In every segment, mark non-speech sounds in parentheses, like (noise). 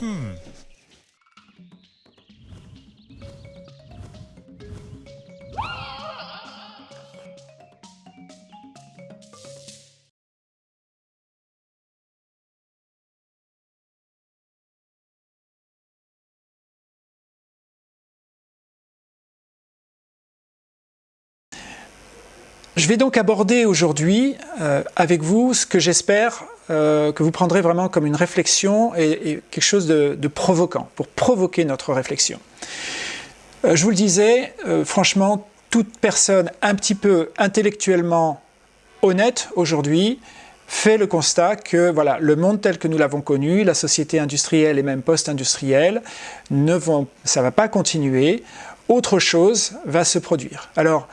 嗯。Je vais donc aborder aujourd'hui euh, avec vous ce que j'espère euh, que vous prendrez vraiment comme une réflexion et, quelque chose de, provoquant, pour provoquer notre réflexion. Euh, je vous le disais, franchement, toute personne un petit peu intellectuellement honnête aujourd'hui fait le constat que voilà, le monde tel que nous l'avons connu, la société industrielle et même post-industrielle, ça ne va pas continuer, autre chose va se produire. Alors,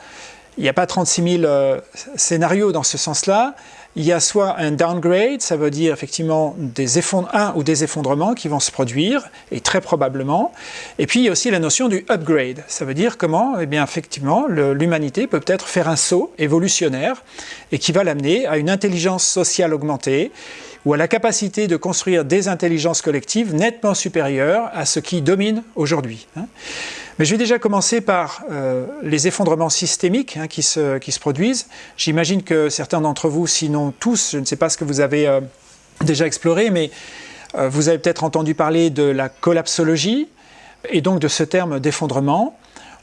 il n'y a pas 36 000 euh, scénarios dans ce sens-là. Il y a soit un downgrade, ça veut dire effectivement des un ou des effondrements qui vont se produire, et très probablement. Et puis il y a aussi la notion du upgrade. Ça veut dire comment, eh bien effectivement, l'humanité peut peut-être faire un saut évolutionnaire et qui va l'amener à une intelligence sociale augmentée ou à la capacité de construire des intelligences collectives nettement supérieures à ce qui domine aujourd'hui. Hein. Mais je vais déjà commencer par euh, les effondrements systémiques hein, qui, se, produisent. J'imagine que certains d'entre vous, sinon tous, je ne sais pas ce que vous avez euh, déjà exploré, mais euh, vous avez peut-être entendu parler de la collapsologie et donc de ce terme d'effondrement.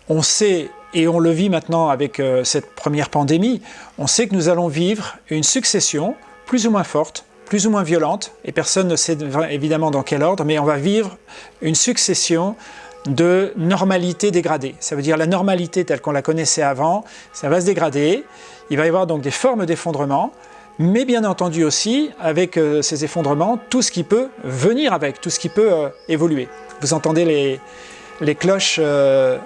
On sait, et on le vit maintenant avec cette première pandémie, on sait que nous allons vivre une succession plus ou moins forte plus ou moins violente, et personne ne sait évidemment dans quel ordre, mais on va vivre une succession de normalité dégradée. Ça veut dire la normalité telle qu'on la connaissait avant, ça va se dégrader. Il va y avoir donc des formes d'effondrement, mais bien entendu aussi, avec euh, ces effondrements, tout ce qui peut venir avec, tout ce qui peut euh, évoluer. Vous entendez les, les cloches, euh,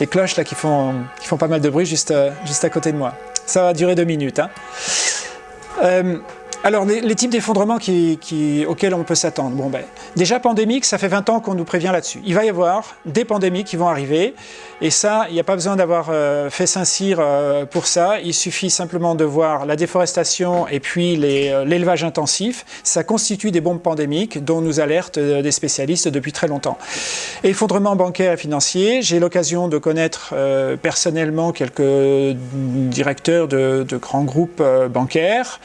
les cloches là, qui, font, qui font pas mal de bruit juste, juste à côté de moi. Ça va durer deux minutes. Hein. Alors, les, types d'effondrements auxquels on peut s'attendre. Bon, ben, déjà pandémique, ça fait 20 ans qu'on nous prévient là-dessus. Il va y avoir des pandémies qui vont arriver, et ça, il n'y a pas besoin d'avoir euh, fait Saint-Cyr euh, pour ça. Il suffit simplement de voir la déforestation et puis euh, l'élevage intensif. Ça constitue des bombes pandémiques dont nous alertent des spécialistes depuis très longtemps. Effondrement bancaire et financier. J'ai l'occasion de connaître personnellement quelques directeurs de, de grands groupes bancaires.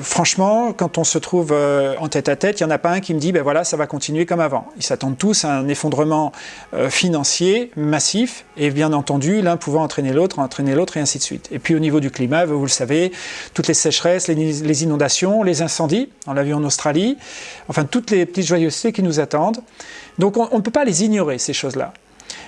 Franchement, quand on se trouve euh, en tête à tête, il n'y en a pas un qui me dit ben voilà, ça va continuer comme avant. Ils s'attendent tous à un effondrement euh, financier massif et bien entendu, l'un pouvant entraîner l'autre, entraîner l'autre et ainsi de suite. Et puis au niveau du climat, vous le savez, toutes les sécheresses, les, inondations, les incendies, on l'a vu en Australie, enfin toutes les petites joyeusetés qui nous attendent. Donc on ne peut pas les ignorer, ces choses-là.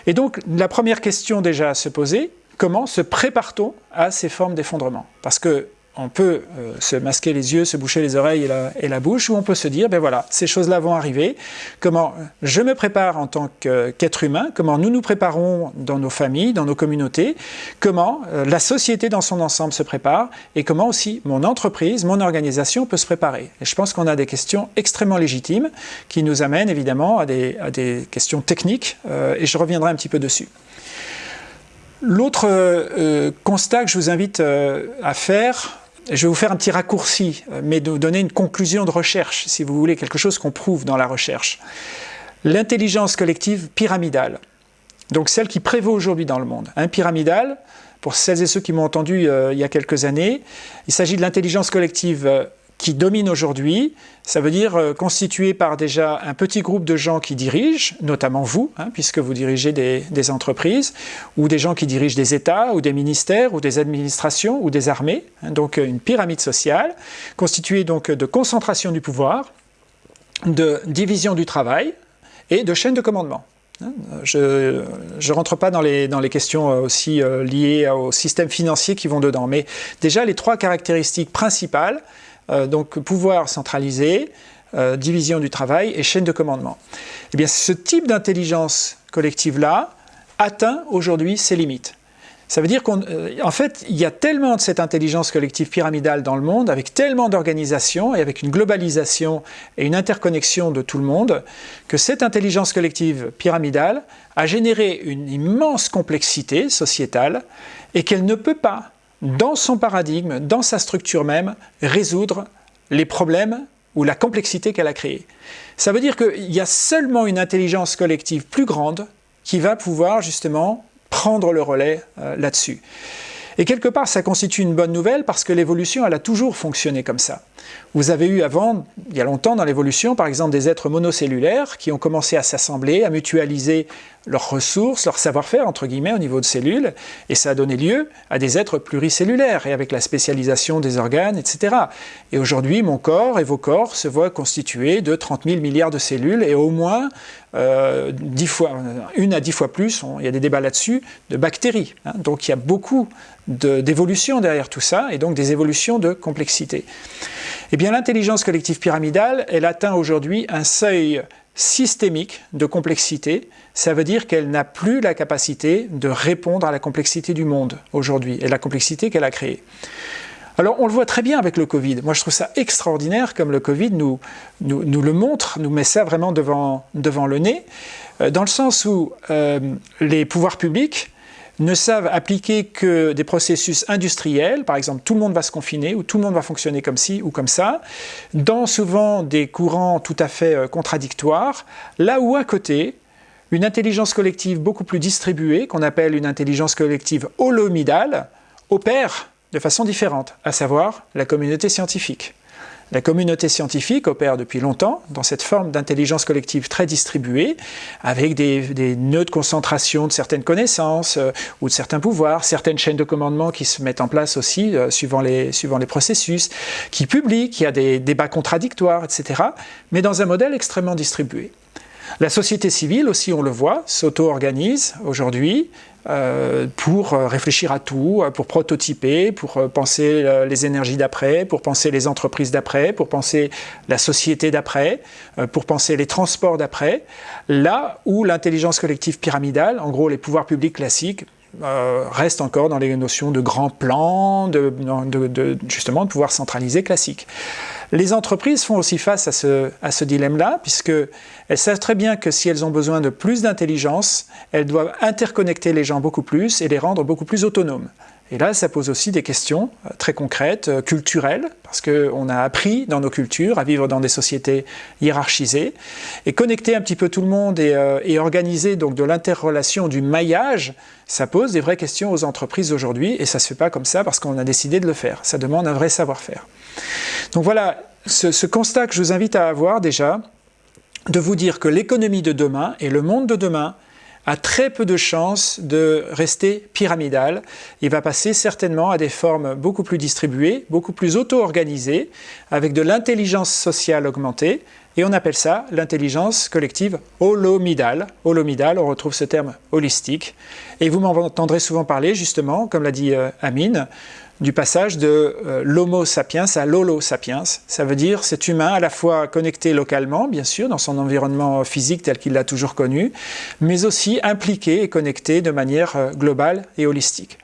Et donc la première question déjà à se poser, comment se prépare-t-on à ces formes d'effondrement? Parce que on peut euh, se masquer les yeux, se boucher les oreilles et la, bouche, ou on peut se dire, ben voilà, ces choses-là vont arriver, comment je me prépare en tant qu'être humain, comment nous nous préparons dans nos familles, dans nos communautés, comment euh, la société dans son ensemble se prépare, et comment aussi mon entreprise, mon organisation peut se préparer. Et je pense qu'on a des questions extrêmement légitimes qui nous amènent évidemment à des, questions techniques, euh, et je reviendrai un petit peu dessus. L'autre constat que je vous invite à faire, je vais vous faire un petit raccourci, euh, mais de vous donner une conclusion de recherche, si vous voulez, quelque chose qu'on prouve dans la recherche. L'intelligence collective pyramidale, donc celle qui prévaut aujourd'hui dans le monde. Un pyramidale, pour celles et ceux qui m'ont entendu euh, il y a quelques années, il s'agit de l'intelligence collective euh, qui domine aujourd'hui, ça veut dire euh, constitué par déjà un petit groupe de gens qui dirigent, notamment vous, hein, puisque vous dirigez des, entreprises, ou des gens qui dirigent des États, ou des ministères, ou des administrations, ou des armées, hein, donc euh, une pyramide sociale, constituée donc de concentration du pouvoir, de division du travail et de chaîne de commandement. Hein. Je ne rentre pas dans les, dans les questions euh, aussi liées au système financier qui vont dedans, mais déjà les trois caractéristiques principales euh, donc pouvoir centralisé, euh, division du travail et chaîne de commandement. Eh bien, ce type d'intelligence collective-là atteint aujourd'hui ses limites. Ça veut dire qu'en euh, fait, il y a tellement de cette intelligence collective pyramidale dans le monde, avec tellement d'organisations et avec une globalisation et une interconnexion de tout le monde, que cette intelligence collective pyramidale a généré une immense complexité sociétale et qu'elle ne peut pas dans son paradigme, dans sa structure même, résoudre les problèmes ou la complexité qu'elle a créée. Ça veut dire qu'il y a seulement une intelligence collective plus grande qui va pouvoir justement prendre le relais euh, là-dessus. Et quelque part, ça constitue une bonne nouvelle parce que l'évolution, elle a toujours fonctionné comme ça. Vous avez eu avant, il y a longtemps dans l'évolution, par exemple des êtres monocellulaires qui ont commencé à s'assembler, à mutualiser leurs ressources, leur savoir-faire, entre guillemets, au niveau de cellules, et ça a donné lieu à des êtres pluricellulaires, et avec la spécialisation des organes, etc. Et aujourd'hui, mon corps et vos corps se voient constitués de 30 000 milliards de cellules, et au moins euh, fois, une à dix fois plus, il y a des débats là-dessus, de bactéries. Hein. Donc il y a beaucoup d'évolutions derrière tout ça, et donc des évolutions de complexité. Eh bien, l'intelligence collective pyramidale, elle atteint aujourd'hui un seuil systémique de complexité. Ça veut dire qu'elle n'a plus la capacité de répondre à la complexité du monde aujourd'hui et la complexité qu'elle a créée. Alors on le voit très bien avec le Covid. Moi je trouve ça extraordinaire comme le Covid nous, nous, le montre, nous met ça vraiment devant, devant le nez, euh, dans le sens où euh, les pouvoirs publics ne savent appliquer que des processus industriels, par exemple tout le monde va se confiner ou tout le monde va fonctionner comme ci ou comme ça, dans souvent des courants tout à fait euh, contradictoires, là où à côté, une intelligence collective beaucoup plus distribuée, qu'on appelle une intelligence collective holomidale, opère de façon différente, à savoir la communauté scientifique. La communauté scientifique opère depuis longtemps dans cette forme d'intelligence collective très distribuée, avec des, nœuds de concentration de certaines connaissances euh, ou de certains pouvoirs, certaines chaînes de commandement qui se mettent en place aussi euh, suivant, les, suivant les processus, qui publient, qui a des débats contradictoires, etc., mais dans un modèle extrêmement distribué. La société civile aussi, on le voit, s'auto-organise aujourd'hui, euh, pour euh, réfléchir à tout, euh, pour prototyper, pour penser les énergies d'après, pour penser les entreprises d'après, pour penser la société d'après, pour penser les transports d'après, là où l'intelligence collective pyramidale, en gros les pouvoirs publics classiques, restent encore dans les notions de grands plans, de, justement de pouvoir centralisé classique. Les entreprises font aussi face à ce, à ce dilemme-là, puisqu'elles savent très bien que si elles ont besoin de plus d'intelligence, elles doivent interconnecter les gens beaucoup plus et les rendre beaucoup plus autonomes. Et là, ça pose aussi des questions euh, très concrètes, euh, culturelles, parce qu'on a appris dans nos cultures à vivre dans des sociétés hiérarchisées, et connecter un petit peu tout le monde et, euh, organiser donc de l'interrelation, du maillage, ça pose des vraies questions aux entreprises aujourd'hui, et ça ne se fait pas comme ça parce qu'on a décidé de le faire. Ça demande un vrai savoir-faire. Donc voilà, ce, constat que je vous invite à avoir déjà, de vous dire que l'économie de demain et le monde de demain a très peu de chances de rester pyramidal. Il va passer certainement à des formes beaucoup plus distribuées, beaucoup plus auto-organisées, avec de l'intelligence sociale augmentée, et on appelle ça l'intelligence collective holomidale. Holomidale, on retrouve ce terme holistique. Et vous m'entendrez souvent parler, justement, comme l'a dit euh, Amine, du passage de euh, l'homo sapiens à l'holo sapiens. Ça veut dire cet humain à la fois connecté localement, bien sûr, dans son environnement physique tel qu'il l'a toujours connu, mais aussi impliqué et connecté de manière euh, globale et holistique.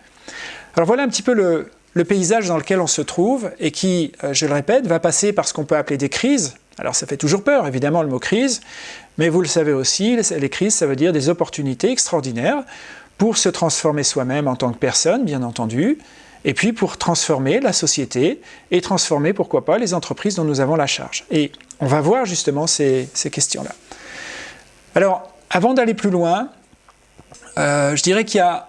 Alors voilà un petit peu le, paysage dans lequel on se trouve et qui, euh, je le répète, va passer par ce qu'on peut appeler des crises. Alors ça fait toujours peur, évidemment, le mot crise, mais vous le savez aussi, les crises, ça veut dire des opportunités extraordinaires pour se transformer soi-même en tant que personne, bien entendu, et puis pour transformer la société et transformer, pourquoi pas, les entreprises dont nous avons la charge. Et on va voir justement ces, questions-là. Alors, avant d'aller plus loin, euh, je dirais qu'il y a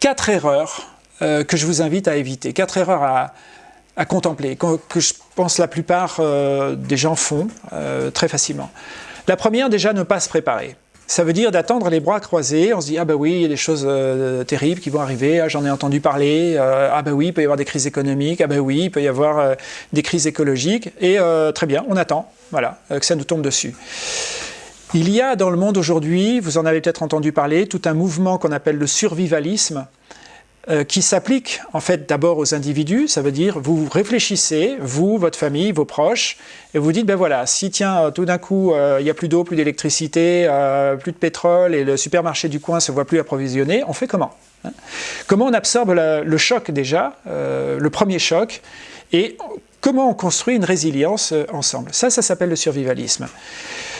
quatre erreurs euh, que je vous invite à éviter, quatre erreurs à, contempler, que, je pense la plupart euh, des gens font très facilement. La première, déjà, ne pas se préparer ça veut dire d'attendre les bras croisés, on se dit « Ah ben oui, il y a des choses euh, terribles qui vont arriver, ah, j'en ai entendu parler, euh, ah ben oui, il peut y avoir des crises économiques, ah ben oui, il peut y avoir euh, des crises écologiques, et très bien, on attend, voilà, que ça nous tombe dessus. » Il y a dans le monde aujourd'hui, vous en avez peut-être entendu parler, tout un mouvement qu'on appelle le survivalisme, euh, qui s'applique en fait d'abord aux individus, ça veut dire vous réfléchissez, vous, votre famille, vos proches, et vous dites, ben voilà, si tiens, tout d'un coup, euh, il n'y a plus d'eau, plus d'électricité, euh, plus de pétrole, et le supermarché du coin ne se voit plus approvisionné, on fait comment hein? Comment on absorbe le choc déjà, le premier choc, et comment on construit une résilience ensemble? Ça, ça s'appelle le survivalisme.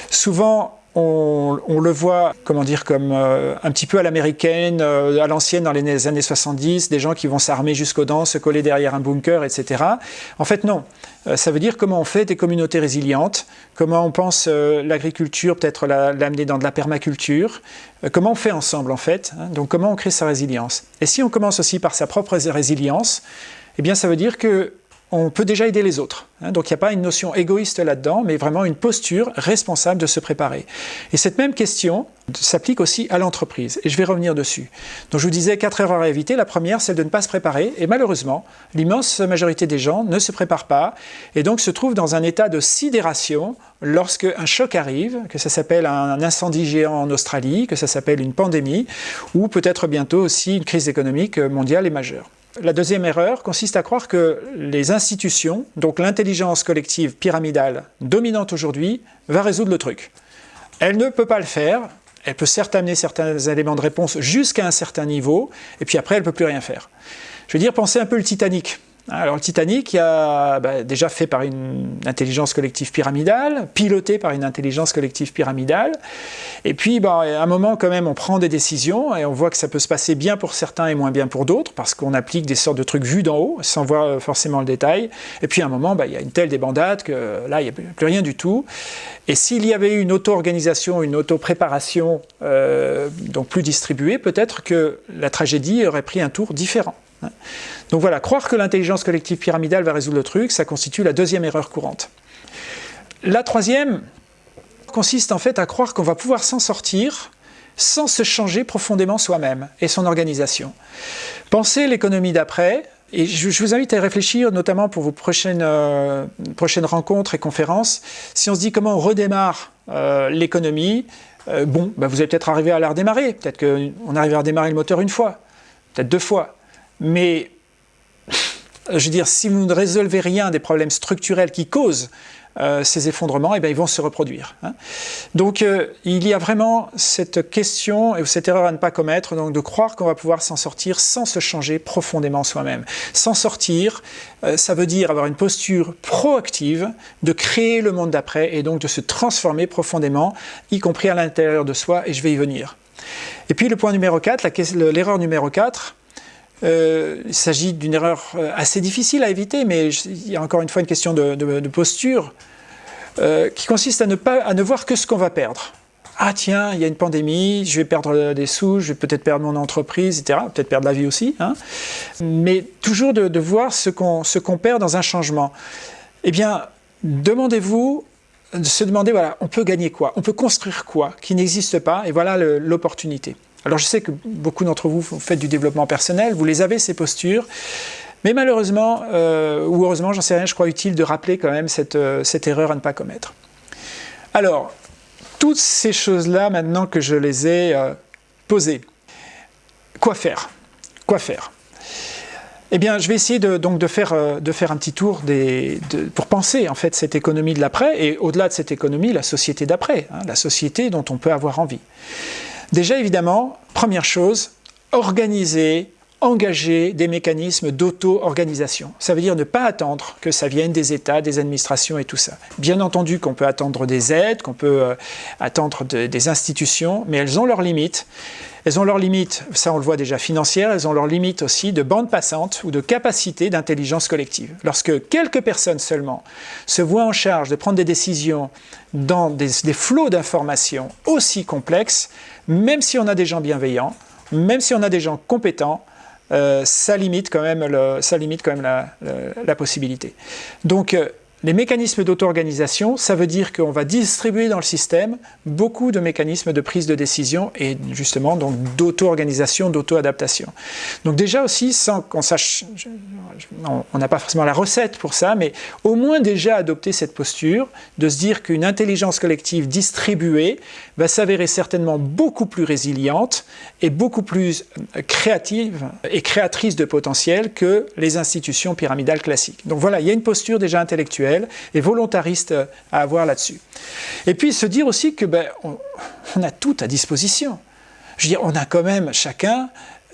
Souvent, on, le voit, comment dire, comme euh, un petit peu à l'américaine, euh, à l'ancienne dans les années 70, des gens qui vont s'armer jusqu'aux dents, se coller derrière un bunker, etc. En fait, non. Euh, ça veut dire comment on fait des communautés résilientes, comment on pense l'agriculture, peut-être l'amener dans de la permaculture, comment on fait ensemble, en fait. Hein. donc, comment on crée sa résilience. Et si on commence aussi par sa propre résilience, eh bien, ça veut dire que on peut déjà aider les autres. Hein. donc il n'y a pas une notion égoïste là-dedans, mais vraiment une posture responsable de se préparer. Et cette même question s'applique aussi à l'entreprise, et je vais revenir dessus. Donc je vous disais quatre erreurs à éviter. La première, c'est de ne pas se préparer, et malheureusement, l'immense majorité des gens ne se préparent pas, et donc se trouvent dans un état de sidération lorsque un choc arrive, que ça s'appelle un incendie géant en Australie, que ça s'appelle une pandémie, ou peut-être bientôt aussi une crise économique mondiale et majeure. La deuxième erreur consiste à croire que les institutions, donc l'intelligence collective pyramidale dominante aujourd'hui, va résoudre le truc. Elle ne peut pas le faire, elle peut certes amener certains éléments de réponse jusqu'à un certain niveau, et puis après elle ne peut plus rien faire. Je veux dire, pensez un peu le Titanic. Alors le Titanic, a bah, déjà fait par une intelligence collective pyramidale, piloté par une intelligence collective pyramidale, et puis bah, à un moment quand même on prend des décisions et on voit que ça peut se passer bien pour certains et moins bien pour d'autres, parce qu'on applique des sortes de trucs vus d'en haut, sans voir euh, forcément le détail, et puis à un moment bah, il y a une telle débandade que là il n'y a plus rien du tout, et s'il y avait eu une auto-organisation, une auto-préparation euh, donc plus distribuée, peut-être que la tragédie aurait pris un tour différent. Donc voilà, croire que l'intelligence collective pyramidale va résoudre le truc, ça constitue la deuxième erreur courante. La troisième consiste en fait à croire qu'on va pouvoir s'en sortir sans se changer profondément soi-même et son organisation. Pensez l'économie d'après, et je, vous invite à réfléchir, notamment pour vos prochaines, euh, prochaines rencontres et conférences, si on se dit comment on redémarre euh, l'économie, euh, bon, bah, vous allez peut-être arriver à la redémarrer, peut-être qu'on arrive à redémarrer le moteur une fois, peut-être deux fois, mais, je veux dire, si vous ne résolvez rien des problèmes structurels qui causent euh, ces effondrements, eh bien, ils vont se reproduire. Hein. Donc euh, il y a vraiment cette question et cette erreur à ne pas commettre, donc de croire qu'on va pouvoir s'en sortir sans se changer profondément soi-même. S'en sortir, euh, ça veut dire avoir une posture proactive, de créer le monde d'après et donc de se transformer profondément, y compris à l'intérieur de soi, et je vais y venir. Et puis le point numéro 4, l'erreur numéro 4, euh, il s'agit d'une erreur euh, assez difficile à éviter, mais il y a encore une fois une question de, posture euh, qui consiste à ne, pas, à ne voir que ce qu'on va perdre. Ah tiens, il y a une pandémie, je vais perdre des sous, je vais peut-être perdre mon entreprise, etc. Peut-être perdre la vie aussi. Hein. Mais toujours de, voir ce qu'on perd dans un changement. Eh bien, demandez-vous de se demander, voilà, on peut gagner quoi? On peut construire quoi qui n'existe pas? Et voilà l'opportunité. Alors je sais que beaucoup d'entre vous faites du développement personnel, vous les avez ces postures, mais malheureusement, euh, ou heureusement, j'en sais rien, je crois utile de rappeler quand même cette, euh, cette erreur à ne pas commettre. Alors, toutes ces choses-là, maintenant que je les ai euh, posées, quoi faire? Quoi faire? Eh bien, je vais essayer de, donc de faire, un petit tour pour penser en fait cette économie de l'après et au-delà de cette économie, la société d'après, hein, la société dont on peut avoir envie. Déjà, évidemment, première chose, organiser, engager des mécanismes d'auto-organisation. Ça veut dire ne pas attendre que ça vienne des États, des administrations et tout ça. Bien entendu qu'on peut attendre des aides, qu'on peut euh, attendre des institutions, mais elles ont leurs limites. Elles ont leurs limites, ça on le voit déjà financières, elles ont leurs limites aussi de bande passante ou de capacité d'intelligence collective. Lorsque quelques personnes seulement se voient en charge de prendre des décisions dans des, flots d'informations aussi complexes, même si on a des gens bienveillants, même si on a des gens compétents, ça limite quand même, ça limite quand même la, possibilité. Donc, euh, les mécanismes d'auto-organisation, ça veut dire qu'on va distribuer dans le système beaucoup de mécanismes de prise de décision et justement donc d'auto-organisation, d'auto-adaptation. Donc déjà aussi, sans qu'on sache, on n'a pas forcément la recette pour ça, mais au moins déjà adopter cette posture de se dire qu'une intelligence collective distribuée va s'avérer certainement beaucoup plus résiliente et beaucoup plus créative et créatrice de potentiel que les institutions pyramidales classiques. Donc voilà, il y a une posture déjà intellectuelle et volontariste à avoir là-dessus. Et puis se dire aussi que ben, on, a tout à disposition. Je veux dire, on a quand même chacun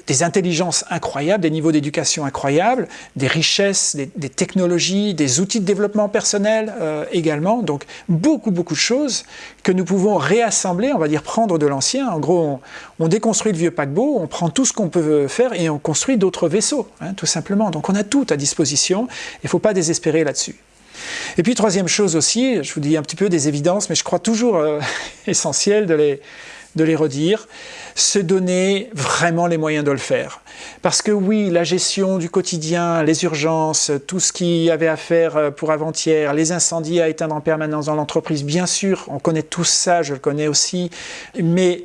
des intelligences incroyables, des niveaux d'éducation incroyables, des richesses, des, technologies, des outils de développement personnel euh, également. Donc beaucoup, beaucoup de choses que nous pouvons réassembler, on va dire prendre de l'ancien. En gros, on, déconstruit le vieux paquebot, on prend tout ce qu'on peut faire et on construit d'autres vaisseaux, hein, tout simplement. Donc on a tout à disposition, il ne faut pas désespérer là-dessus. Et puis troisième chose aussi, je vous dis un petit peu des évidences, mais je crois toujours euh, (laughs) essentiel de les, redire, se donner vraiment les moyens de le faire. Parce que oui, la gestion du quotidien, les urgences, tout ce qu'il y avait à faire euh, pour avant-hier, les incendies à éteindre en permanence dans l'entreprise, bien sûr, on connaît tout ça, je le connais aussi, mais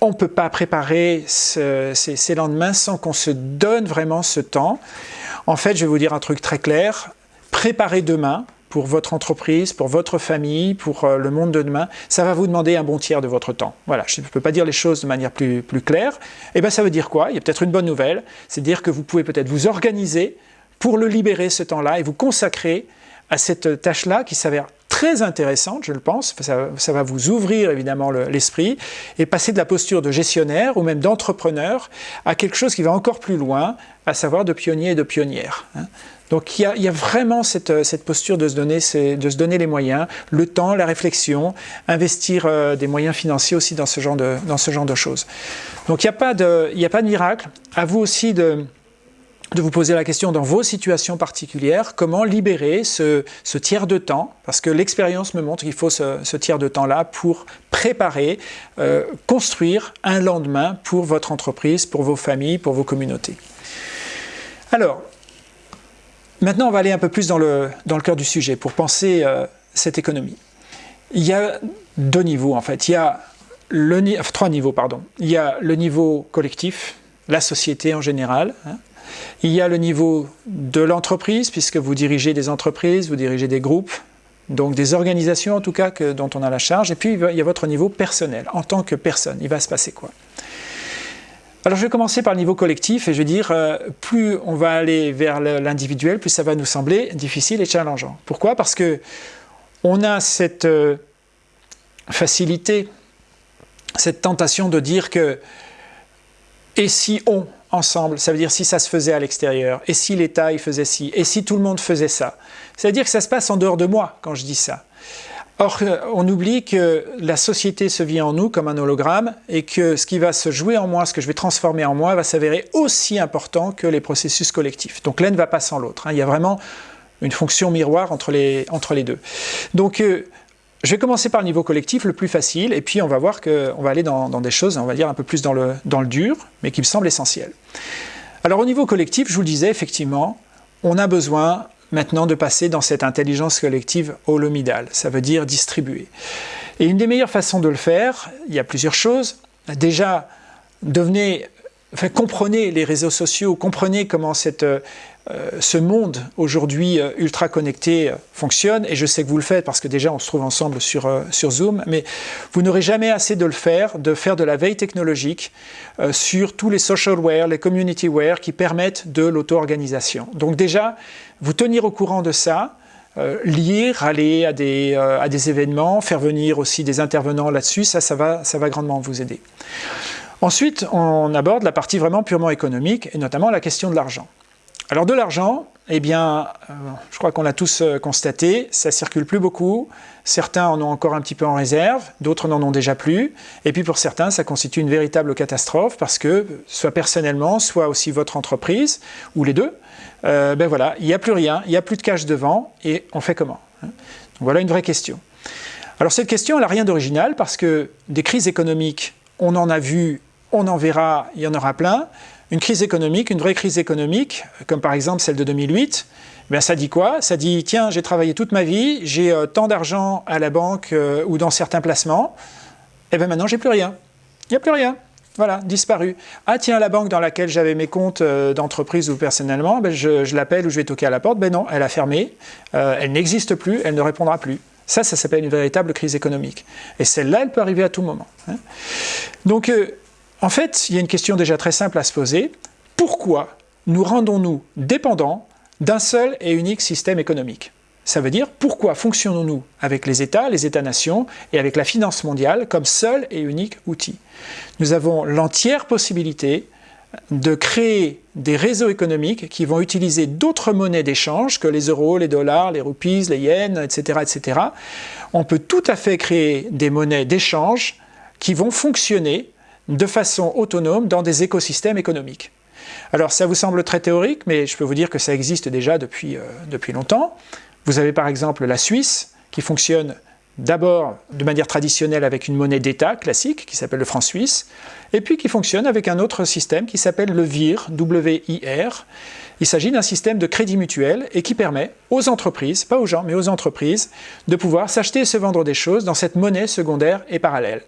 on ne peut pas préparer ces, ces lendemains sans qu'on se donne vraiment ce temps. En fait, je vais vous dire un truc très clair, préparer demain, pour votre entreprise, pour votre famille, pour euh, le monde de demain, ça va vous demander un bon tiers de votre temps. Voilà, je ne peux pas dire les choses de manière plus, claire. Et eh bien ça veut dire quoi? Il y a peut-être une bonne nouvelle, c'est dire que vous pouvez peut-être vous organiser pour le libérer ce temps-là et vous consacrer à cette tâche-là qui s'avère très intéressante, je le pense, ça, ça va vous ouvrir évidemment l'esprit, et passer de la posture de gestionnaire ou même d'entrepreneur à quelque chose qui va encore plus loin, à savoir de pionnier et de pionnière. Hein. Donc il y, a, vraiment cette, cette, posture de se, donner, les moyens, le temps, la réflexion, investir euh, des moyens financiers aussi dans ce genre de, choses. Donc il n'y a, pas de, a miracle. À vous aussi de, vous poser la question dans vos situations particulières, comment libérer ce, tiers de temps, parce que l'expérience me montre qu'il faut ce, ce, tiers de temps-là pour préparer, euh, construire un lendemain pour votre entreprise, pour vos familles, pour vos communautés. Alors, Maintenant, on va aller un peu plus dans le, cœur du sujet pour penser euh, cette économie. Il y a deux niveaux en fait. Il y a trois niveaux, pardon. Il y a le niveau collectif, la société en général. Hein. Il y a le niveau de l'entreprise, puisque vous dirigez des entreprises, vous dirigez des groupes, donc des organisations en tout cas que, dont on a la charge. Et puis il y a votre niveau personnel, en tant que personne. Il va se passer quoi? Alors je vais commencer par le niveau collectif et je vais dire, euh, plus on va aller vers l'individuel, plus ça va nous sembler difficile et challengeant. Pourquoi? Parce que on a cette euh, facilité, cette tentation de dire que et si on ensemble, ça veut dire si ça se faisait à l'extérieur, et si l'État il faisait ci, et si tout le monde faisait ça? C'est-à-dire que ça se passe en dehors de moi quand je dis ça. Or, on oublie que la société se vit en nous comme un hologramme et que ce qui va se jouer en moi, ce que je vais transformer en moi, va s'avérer aussi important que les processus collectifs. Donc l'un ne va pas sans l'autre. Hein. Il y a vraiment une fonction miroir entre les, deux. Donc, euh, je vais commencer par le niveau collectif, le plus facile, et puis on va voir qu'on va aller dans, des choses, on va dire un peu plus dans le, dans le dur, mais qui me semblent essentielles. Alors au niveau collectif, je vous le disais, effectivement, on a besoin maintenant de passer dans cette intelligence collective holomidale, ça veut dire distribuer. Et une des meilleures façons de le faire, il y a plusieurs choses. Déjà, devenez, comprenez les réseaux sociaux, comprenez comment cette, euh, ce monde aujourd'hui euh, ultra connecté euh, fonctionne, et je sais que vous le faites parce que déjà on se trouve ensemble sur, sur Zoom, mais vous n'aurez jamais assez de le faire, de faire de la veille technologique sur tous les socialware, les communityware qui permettent de l'auto-organisation. Donc déjà, vous tenir au courant de ça, lire, aller à des, à des, événements, faire venir aussi des intervenants là-dessus, ça, ça va, ça va grandement vous aider. Ensuite, on aborde la partie vraiment purement économique, et notamment la question de l'argent. Alors de l'argent, eh bien, euh, je crois qu'on l'a tous constaté, ça circule plus beaucoup, certains en ont encore un petit peu en réserve, d'autres n'en ont déjà plus, et puis pour certains, ça constitue une véritable catastrophe, parce que, soit personnellement, soit aussi votre entreprise, ou les deux, euh, ben voilà, il n'y a plus rien, il n'y a plus de cash devant, et on fait comment hein? Voilà une vraie question. Alors cette question, elle n'a rien d'original, parce que des crises économiques, on en a vu, on en verra, il y en aura plein. Une crise économique, une vraie crise économique, comme par exemple celle de 2008, ben ça dit quoi? Ça dit, tiens, j'ai travaillé toute ma vie, j'ai euh, tant d'argent à la banque euh, ou dans certains placements, et bien maintenant j'ai plus rien. Il n'y a plus rien. Voilà, disparu. Ah tiens, la banque dans laquelle j'avais mes comptes euh, d'entreprise ou personnellement, ben, je, l'appelle ou je vais toquer à la porte. Ben non, elle a fermé, elle n'existe plus, elle ne répondra plus. Ça, ça s'appelle une véritable crise économique. Et celle-là, elle peut arriver à tout moment. Hein. Donc, en fait, il y a une question déjà très simple à se poser. Pourquoi nous rendons-nous dépendants d'un seul et unique système économique? Ça veut dire pourquoi fonctionnons-nous avec les États, les États-nations et avec la finance mondiale comme seul et unique outil? Nous avons l'entière possibilité de créer des réseaux économiques qui vont utiliser d'autres monnaies d'échange que les euros, les dollars, les roupies, les yens, etc., etc. On peut tout à fait créer des monnaies d'échange qui vont fonctionner de façon autonome dans des écosystèmes économiques. Alors ça vous semble très théorique, mais je peux vous dire que ça existe déjà depuis, euh, depuis longtemps. Vous avez par exemple la Suisse qui fonctionne d'abord de manière traditionnelle avec une monnaie d'État classique qui s'appelle le franc suisse, et puis qui fonctionne avec un autre système qui s'appelle le VIR, W-I-R. Il s'agit d'un système de crédit mutuel et qui permet aux entreprises, pas aux gens, mais aux entreprises, de pouvoir s'acheter et se vendre des choses dans cette monnaie secondaire et parallèle.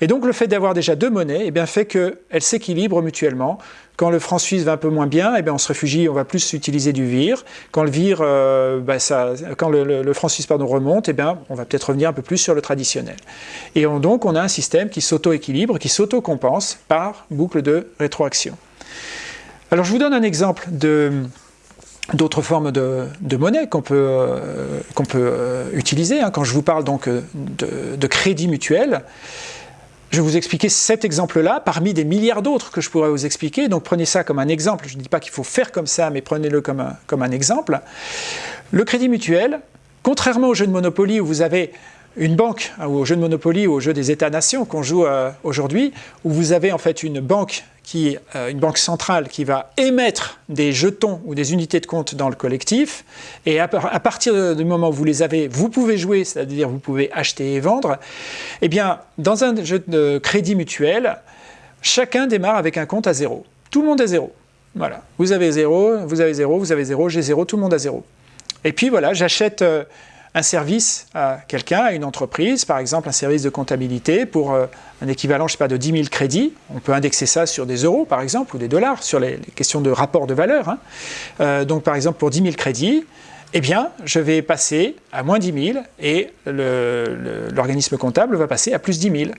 Et donc le fait d'avoir déjà deux monnaies eh bien, fait qu'elles s'équilibrent mutuellement. Quand le franc suisse va un peu moins bien, eh bien, on se réfugie, on va plus utiliser du VIR. Quand le VIR, euh, bah, ça, quand le, franc suisse pardon, remonte, eh bien, on va peut-être revenir un peu plus sur le traditionnel. Et donc on a un système qui s'auto-équilibre, qui s'auto-compense par boucle de rétroaction. Alors je vous donne un exemple d'autres formes de, monnaie qu'on peut, euh, euh, utiliser. Hein. Quand je vous parle donc de, de crédit mutuel, je vais vous expliquer cet exemple-là, parmi des milliards d'autres que je pourrais vous expliquer. Donc prenez ça comme un exemple. Je ne dis pas qu'il faut faire comme ça, mais prenez-le comme un, exemple. Le crédit mutuel, contrairement au jeu de Monopoly où vous avez une banque, hein, ou au jeu de Monopoly ou au jeu des États-nations qu'on joue euh, aujourd'hui, où vous avez en fait une banque euh, une banque centrale qui va émettre des jetons ou des unités de compte dans le collectif, et à, partir du moment où vous les avez, vous pouvez jouer, c'est-à-dire vous pouvez acheter et vendre, eh bien, dans un jeu de crédit mutuel, chacun démarre avec un compte à zéro. Tout le monde est zéro. Voilà. Vous avez zéro, vous avez zéro, vous avez zéro, j'ai zéro, tout le monde a zéro. Et puis voilà, j'achète... Euh, un service à quelqu'un, à une entreprise, par exemple un service de comptabilité pour euh, un équivalent, je sais pas, de 10 000 crédits. On peut indexer ça sur des euros, par exemple, ou des dollars, sur les, questions de rapport de valeur. Hein. Euh, donc, par exemple, pour 10 000 crédits, eh bien, je vais passer à moins 10 000 et l'organisme comptable va passer à plus 10 000.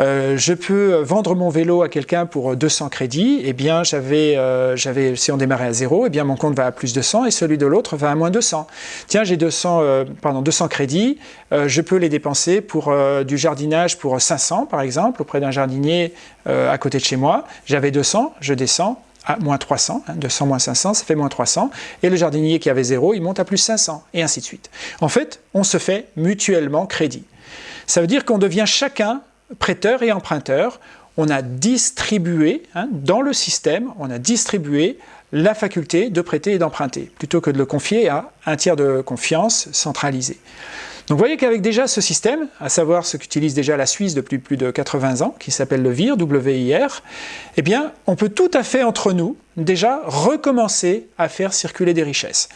Euh, je peux vendre mon vélo à quelqu'un pour 200 crédits, eh bien, euh, j'avais, si on démarrait à zéro, eh bien, mon compte va à plus 200 et celui de l'autre va à moins 200. Tiens, j'ai 200, euh, pardon, 200 crédits, je peux les dépenser pour du jardinage pour 500, par exemple, auprès d'un jardinier à côté de chez moi. J'avais 200, je descends, à moins 300, 200 hein, moins 500, ça fait moins 300, et le jardinier qui avait 0, il monte à plus 500, et ainsi de suite. En fait, on se fait mutuellement crédit. Ça veut dire qu'on devient chacun prêteur et emprunteur, on a distribué, hein, dans le système, on a distribué la faculté de prêter et d'emprunter, plutôt que de le confier à un tiers de confiance centralisé. Donc vous voyez qu'avec déjà ce système, à savoir ce qu'utilise déjà la Suisse depuis plus de 80 ans, qui s'appelle le VIR, W-I-R, eh on peut tout à fait entre nous déjà recommencer à faire circuler des richesses.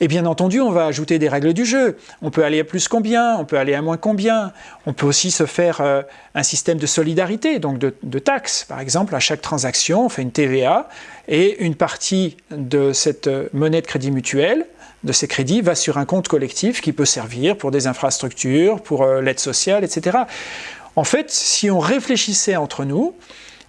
Et bien entendu, on va ajouter des règles du jeu. On peut aller à plus combien, on peut aller à moins combien. On peut aussi se faire euh, un système de solidarité, donc de, de taxes. Par exemple, à chaque transaction, on fait une TVA et une partie de cette euh, monnaie de crédit mutuel de ces crédits va sur un compte collectif qui peut servir pour des infrastructures, pour euh, l'aide sociale, etc. En fait, si on réfléchissait entre nous,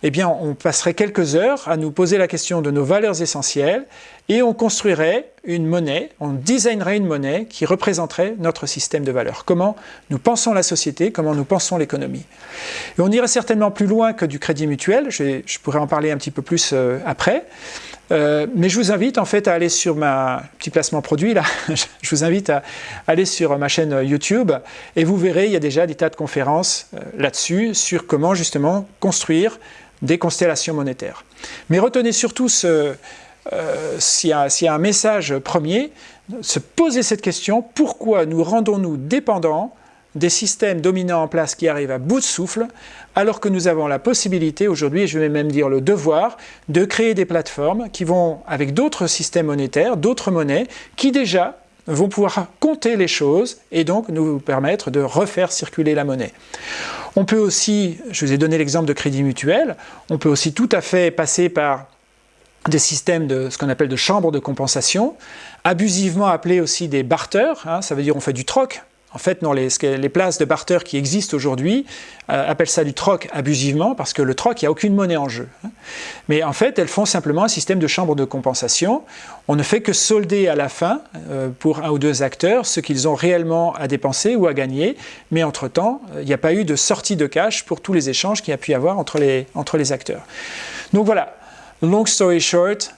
eh bien, on passerait quelques heures à nous poser la question de nos valeurs essentielles et on construirait une monnaie, on designerait une monnaie qui représenterait notre système de valeurs. Comment nous pensons la société, comment nous pensons l'économie. Et on irait certainement plus loin que du crédit mutuel, je, pourrais en parler un petit peu plus euh, après, euh, mais je vous invite en fait à aller sur ma petit placement produit là. (laughs) je vous invite à aller sur ma chaîne YouTube et vous verrez il y a déjà des tas de conférences euh, là-dessus sur comment justement construire des constellations monétaires. Mais retenez surtout ce, euh, s'il y, y, a un message premier, se poser cette question pourquoi nous rendons-nous dépendants des systèmes dominants en place qui arrivent à bout de souffle, alors que nous avons la possibilité aujourd'hui, je vais même dire le devoir, de créer des plateformes qui vont, avec d'autres systèmes monétaires, d'autres monnaies, qui déjà vont pouvoir compter les choses et donc nous permettre de refaire circuler la monnaie. On peut aussi, je vous ai donné l'exemple de crédit mutuel, on peut aussi tout à fait passer par des systèmes de ce qu'on appelle de chambres de compensation, abusivement appelés aussi des barters, hein, ça veut dire on fait du troc, en fait, non, les, places de barter qui existent aujourd'hui euh, appellent ça du troc abusivement parce que le troc, il n'y a aucune monnaie en jeu. Hein. Mais en fait, elles font simplement un système de chambre de compensation. On ne fait que solder à la fin, euh, pour un ou deux acteurs, ce qu'ils ont réellement à dépenser ou à gagner. Mais entre-temps, il n'y a pas eu de sortie de cash pour tous les échanges qu'il y a pu y avoir entre les, entre les acteurs. Donc voilà, Long story short,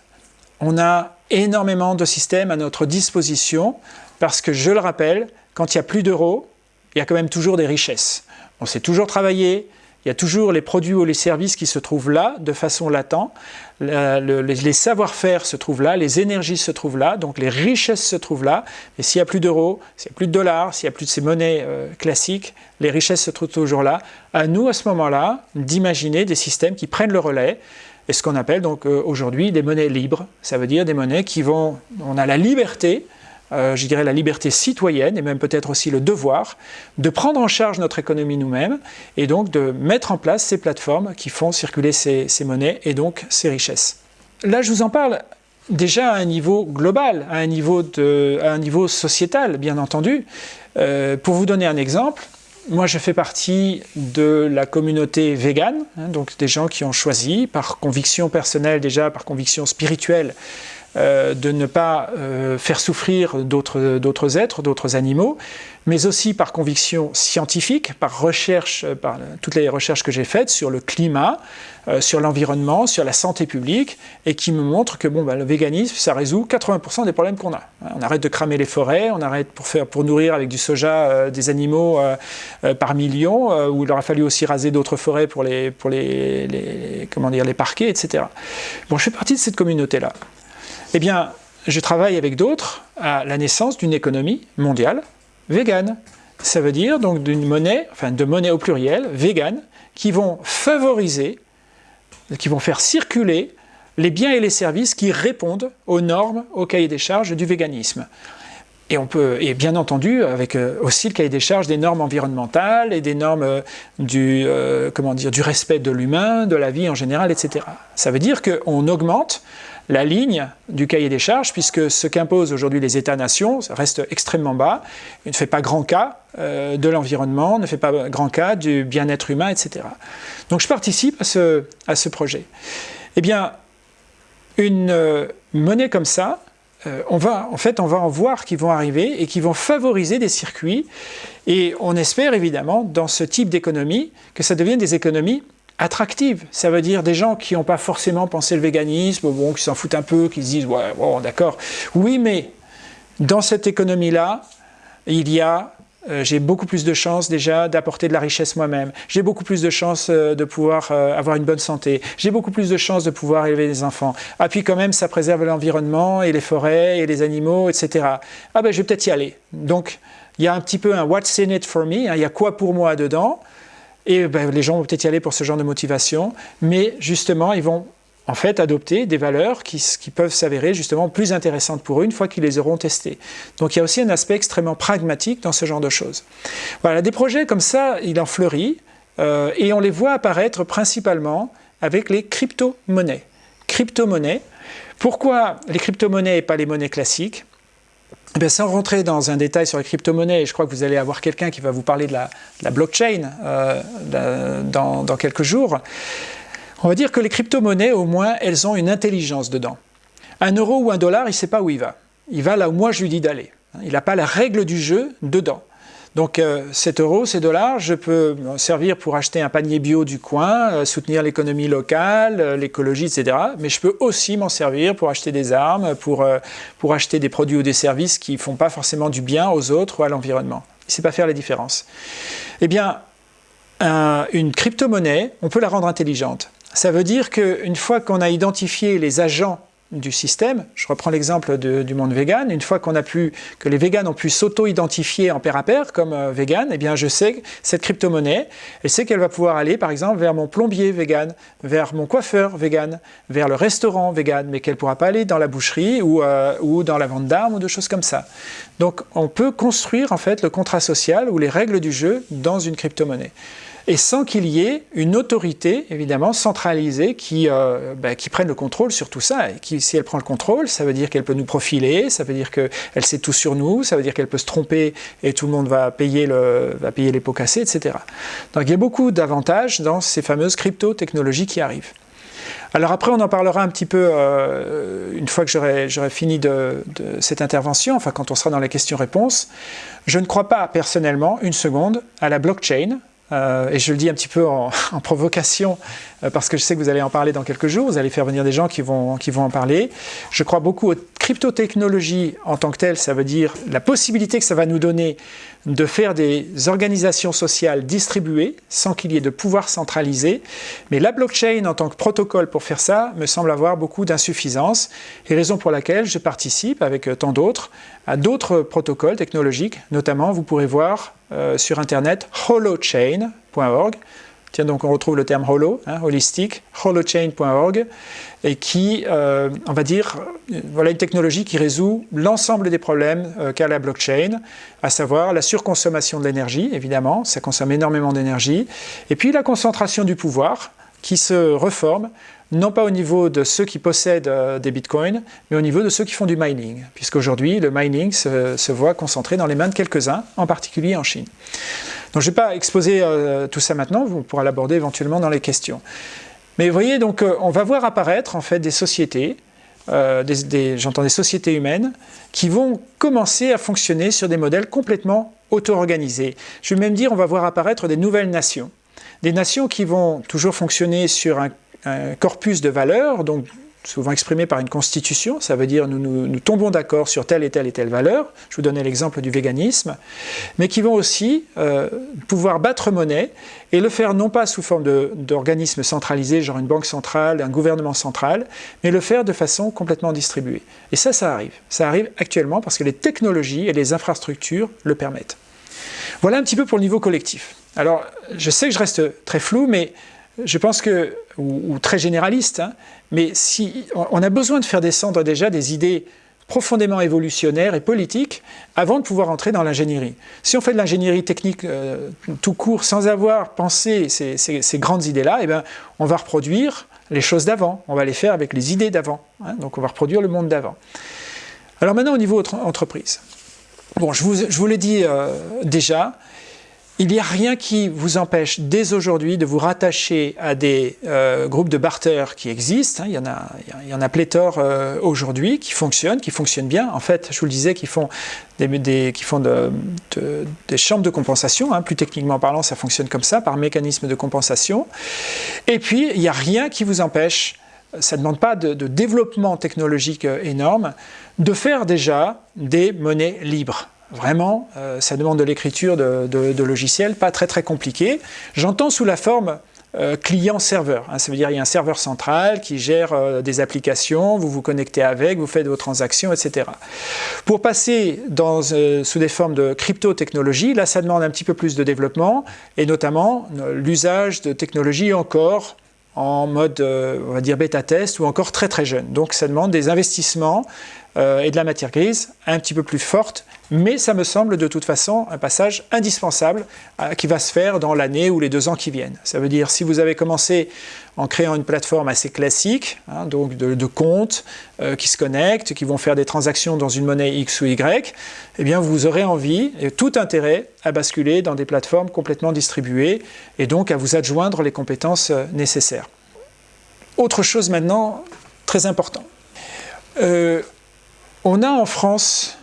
on a énormément de systèmes à notre disposition parce que, je le rappelle, quand il n'y a plus d'euros, il y a quand même toujours des richesses. On sait toujours travailler, il y a toujours les produits ou les services qui se trouvent là de façon latente, les savoir-faire se trouvent là, les énergies se trouvent là, donc les richesses se trouvent là. Et s'il n'y a plus d'euros, s'il n'y a plus de dollars, s'il n'y a plus de ces monnaies euh, classiques, les richesses se trouvent toujours là. À nous, à ce moment-là, d'imaginer des systèmes qui prennent le relais et ce qu'on appelle donc euh, aujourd'hui des monnaies libres. Ça veut dire des monnaies qui vont... On a la liberté euh, je dirais la liberté citoyenne et même peut-être aussi le devoir de prendre en charge notre économie nous-mêmes et donc de mettre en place ces plateformes qui font circuler ces, monnaies et donc ces richesses. Là, je vous en parle déjà à un niveau global, à un niveau, sociétal, bien entendu. Euh, pour vous donner un exemple, moi, je fais partie de la communauté végane, hein, donc des gens qui ont choisi, par conviction personnelle déjà, par conviction spirituelle, euh, de ne pas euh, faire souffrir d'autres êtres, d'autres animaux, mais aussi par conviction scientifique, par recherche, euh, par toutes les recherches que j'ai faites sur le climat, sur l'environnement, sur la santé publique, et qui me montrent que bon, bah, le véganisme, ça résout 80% des problèmes qu'on a. On arrête de cramer les forêts, on arrête pour, faire, pour nourrir avec du soja des animaux par millions, où il aura fallu aussi raser d'autres forêts pour les, pour les, comment dire, les parquets, etc. Bon, je fais partie de cette communauté-là. Eh bien, je travaille avec d'autres à la naissance d'une économie mondiale végane. Ça veut dire donc d'une monnaie, enfin de monnaie au pluriel, végane, qui vont favoriser, qui vont faire circuler les biens et les services qui répondent aux normes, au cahier des charges du véganisme. Et, on peut, et bien entendu, avec euh, aussi le cahier des charges des normes environnementales et des normes euh, du, euh, comment dire, du respect de l'humain, de la vie en général, etc. Ça veut dire qu'on augmente la ligne du cahier des charges, puisque ce qu'imposent aujourd'hui les États-nations reste extrêmement bas, ne fait pas grand cas euh, de l'environnement, ne fait pas grand cas du bien-être humain, etc. Donc je participe à ce, à ce projet. Eh bien, une euh, monnaie comme ça, euh, on va, en fait, on va en voir qui vont arriver et qui vont favoriser des circuits. Et on espère évidemment, dans ce type d'économie, que ça devienne des économies attractive. Ça veut dire des gens qui n'ont pas forcément pensé le véganisme, bon, qui s'en foutent un peu, qui se disent « ouais, bon, d'accord ». Oui, mais dans cette économie-là, il y a euh, j'ai beaucoup plus de chances déjà d'apporter de la richesse moi-même. J'ai beaucoup plus de chances euh, de pouvoir euh, avoir une bonne santé. J'ai beaucoup plus de chances de pouvoir élever des enfants. Ah puis quand même, ça préserve l'environnement et les forêts et les animaux, etc. Ah ben je vais peut-être y aller. Donc il y a un petit peu un « what's in it for me hein, Il y a quoi pour moi dedans? Et ben, les gens vont peut-être y aller pour ce genre de motivation, mais justement, ils vont en fait adopter des valeurs qui, peuvent s'avérer justement plus intéressantes pour eux une fois qu'ils les auront testées. Donc il y a aussi un aspect extrêmement pragmatique dans ce genre de choses. Voilà, des projets comme ça, il en fleurit, euh, et on les voit apparaître principalement avec les crypto-monnaies. Crypto-monnaies, pourquoi les crypto-monnaies et pas les monnaies classiques? Eh sans rentrer dans un détail sur les crypto-monnaies, je crois que vous allez avoir quelqu'un qui va vous parler de la, blockchain euh, dans, quelques jours, on va dire que les crypto-monnaies, au moins, elles ont une intelligence dedans. Un euro ou un dollar, il ne sait pas où il va. Il va là où moi je lui dis d'aller. Il n'a pas la règle du jeu dedans. Donc euh, 7 euros, ces dollars, je peux m'en servir pour acheter un panier bio du coin, euh, soutenir l'économie locale, euh, l'écologie, etc. Mais je peux aussi m'en servir pour acheter des armes, pour, euh, pour acheter des produits ou des services qui ne font pas forcément du bien aux autres ou à l'environnement. Il sait pas faire la différence. Eh bien, une crypto-monnaie, on peut la rendre intelligente. Ça veut dire qu'une fois qu'on a identifié les agents du système. Je reprends l'exemple du monde vegan. Une fois qu'on a pu, que les végans ont pu s'auto-identifier en pair à pair comme euh, vegan, eh bien je sais cette crypto-monnaie, elle sait qu'elle va pouvoir aller par exemple vers mon plombier vegan, vers mon coiffeur vegan, vers le restaurant vegan, mais qu'elle ne pourra pas aller dans la boucherie ou, euh, ou dans la vente d'armes ou de choses comme ça. Donc on peut construire en fait le contrat social ou les règles du jeu dans une crypto-monnaie et sans qu'il y ait une autorité, évidemment, centralisée qui, euh, ben, qui prenne le contrôle sur tout ça. Et si elle prend le contrôle, ça veut dire qu'elle peut nous profiler, ça veut dire qu'elle sait tout sur nous, ça veut dire qu'elle peut se tromper et tout le monde va payer, le, va payer les pots cassés, etc. Donc il y a beaucoup d'avantages dans ces fameuses crypto-technologies qui arrivent. Alors après, on en parlera un petit peu euh, une fois que j'aurai fini de, de, cette intervention, enfin quand on sera dans la question-réponse. Je ne crois pas personnellement une seconde à la blockchain, euh, et je le dis un petit peu (laughs) en, provocation, euh, parce que je sais que vous allez en parler dans quelques jours, vous allez faire venir des gens qui vont, qui vont en parler. Je crois beaucoup aux cryptotechnologies en tant que telles, ça veut dire la possibilité que ça va nous donner de faire des organisations sociales distribuées, sans qu'il y ait de pouvoir centralisé. Mais la blockchain en tant que protocole pour faire ça me semble avoir beaucoup d'insuffisances, et raison pour laquelle je participe, avec euh, tant d'autres, à d'autres protocoles technologiques. Notamment, vous pourrez voir euh, sur Internet holochain.org. Tiens, donc on retrouve le terme holo, hein, holistique, holochain.org, et qui, euh, on va dire, voilà une technologie qui résout l'ensemble des problèmes euh, qu'a la blockchain, à savoir la surconsommation de l'énergie, évidemment, ça consomme énormément d'énergie, et puis la concentration du pouvoir, qui se reforme non pas au niveau de ceux qui possèdent euh, des bitcoins, mais au niveau de ceux qui font du mining, puisqu'aujourd'hui le mining se, voit concentré dans les mains de quelques-uns, en particulier en Chine. Donc je ne vais pas exposer euh, tout ça maintenant, vous pourrez l'aborder éventuellement dans les questions. Mais vous voyez, donc euh, on va voir apparaître en fait des sociétés, j'entends des sociétés humaines, qui vont commencer à fonctionner sur des modèles complètement auto-organisés. Je vais même dire, on va voir apparaître des nouvelles nations. Des nations qui vont toujours fonctionner sur un un corpus de valeurs, donc souvent exprimé par une constitution, ça veut dire nous, nous, tombons d'accord sur telle et telle et telle valeur, je vous donnais l'exemple du véganisme, mais qui vont aussi euh, pouvoir battre monnaie et le faire non pas sous forme d'organismes centralisés, genre une banque centrale, un gouvernement central, mais le faire de façon complètement distribuée. Et ça, ça arrive. Ça arrive actuellement parce que les technologies et les infrastructures le permettent. Voilà un petit peu pour le niveau collectif. Alors, je sais que je reste très flou, mais je pense que, ou, très généraliste, hein, mais si, on a besoin de faire descendre déjà des idées profondément évolutionnaires et politiques avant de pouvoir entrer dans l'ingénierie. Si on fait de l'ingénierie technique euh, tout court sans avoir pensé ces, grandes idées-là, eh ben, on va reproduire les choses d'avant, on va les faire avec les idées d'avant, hein. donc on va reproduire le monde d'avant. Alors maintenant au niveau entreprise. Bon, je vous, l'ai dit euh, déjà, il n'y a rien qui vous empêche dès aujourd'hui de vous rattacher à des euh, groupes de barter qui existent. Hein. il, y en a, il pléthore euh, aujourd'hui qui fonctionnent, qui fonctionnent bien. En fait, je vous le disais, qui font des, chambres de compensation. Hein. plus techniquement parlant, ça fonctionne comme ça, par mécanisme de compensation. Et puis, il n'y a rien qui vous empêche ça ne demande pas de, de, développement technologique euh, énorme, de faire déjà des monnaies libres. Vraiment, euh, ça demande de l'écriture de, logiciels, pas très très compliqué. J'entends sous la forme euh, client-serveur. Hein. ça veut dire qu'il y a un serveur central qui gère euh, des applications, vous vous connectez avec, vous faites vos transactions, etc. Pour passer sous des formes de crypto-technologie, là ça demande un petit peu plus de développement, et notamment l'usage de technologies encore en mode, on va dire, bêta-test ou encore très très jeune. Donc ça demande des investissements et de la matière grise un petit peu plus forte mais ça me semble de toute façon un passage indispensable euh, qui va se faire dans l'année ou les deux ans qui viennent. Ça veut dire si vous avez commencé en créant une plateforme assez classique, hein, donc de, comptes euh, qui se connectent, qui vont faire des transactions dans une monnaie X ou Y, eh vous aurez envie et tout intérêt à basculer dans des plateformes complètement distribuées et donc à vous adjoindre les compétences euh, nécessaires. Autre chose maintenant, très important. on a en France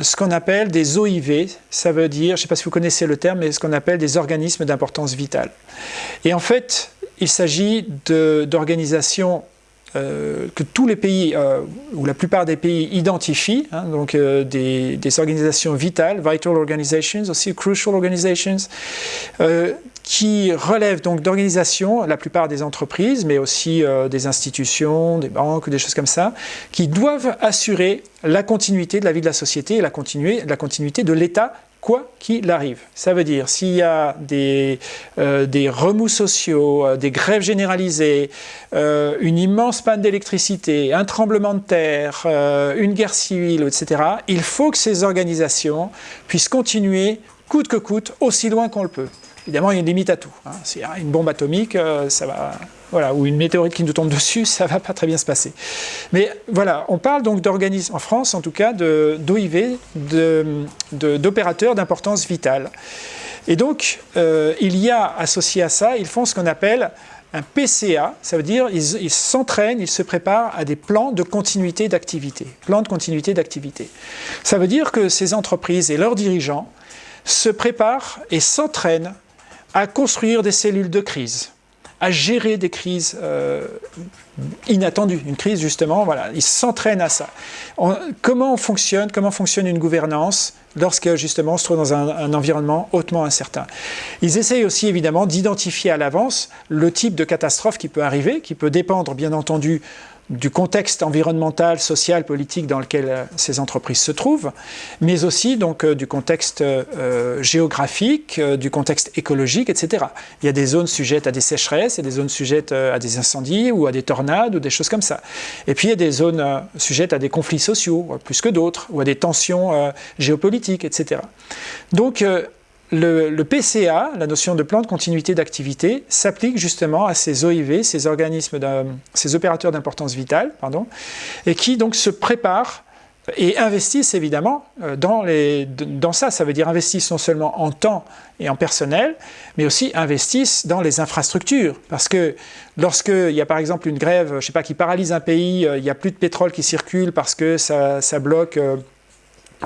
ce qu'on appelle des OIV, ça veut dire, je ne sais pas si vous connaissez le terme, mais ce qu'on appelle des organismes d'importance vitale. Et en fait, il s'agit d'organisations euh, que tous les pays, euh, ou la plupart des pays identifient, hein, donc euh, des, des, organisations vitales, vital organizations, aussi crucial organizations, qui relèvent donc d'organisations, la plupart des entreprises, mais aussi euh, des institutions, des banques, des choses comme ça, qui doivent assurer la continuité de la vie de la société et la, continuité de l'État quoi qu'il arrive. Ça veut dire s'il y a des, euh, remous sociaux, euh, des grèves généralisées, une immense panne d'électricité, un tremblement de terre, une guerre civile, etc., il faut que ces organisations puissent continuer coûte que coûte, aussi loin qu'on le peut. Évidemment, il y a une limite à tout. Hein. A une bombe atomique, euh, ça va, voilà, ou une météorite qui nous tombe dessus, (laughs) ça ne va pas très bien se passer. Mais voilà, on parle donc d'organismes, en France en tout cas, d'OIV, d'opérateurs d'importance vitale. Et donc, euh, il y a associé à ça, ils font ce qu'on appelle un PCA, ça veut dire ils s'entraînent, ils, se préparent à des plans de continuité d'activité. Plans de continuité d'activité. Ça veut dire que ces entreprises et leurs dirigeants se préparent et s'entraînent à construire des cellules de crise, à gérer des crises euh, inattendues. Une crise, justement, voilà, ils s'entraînent à ça. comment on fonctionne, une gouvernance lorsque, justement, on se trouve dans un environnement hautement incertain? Ils essayent aussi, évidemment, d'identifier à l'avance le type de catastrophe qui peut arriver, qui peut dépendre, bien entendu, du contexte environnemental, social, politique dans lequel euh, ces entreprises se trouvent, mais aussi donc euh, du contexte euh, géographique, du contexte écologique, etc. Il y a des zones sujettes à des sécheresses, il y a des zones sujettes à des incendies ou à des tornades ou des choses comme ça. Et puis il y a des zones sujettes à des conflits sociaux, plus que d'autres, ou à des tensions géopolitiques, etc. Donc le, PCA, la notion de plan de continuité d'activité, s'applique justement à ces OIV, ces organismes, ces opérateurs d'importance vitale, pardon, et qui donc se préparent et investissent évidemment euh, dans, ça. Ça veut dire investissent non seulement en temps et en personnel, mais aussi investissent dans les infrastructures. Parce que lorsqu'il y a par exemple une grève, je sais pas, qui paralyse un pays, euh, il n'y a plus de pétrole qui circule parce que ça, bloque euh,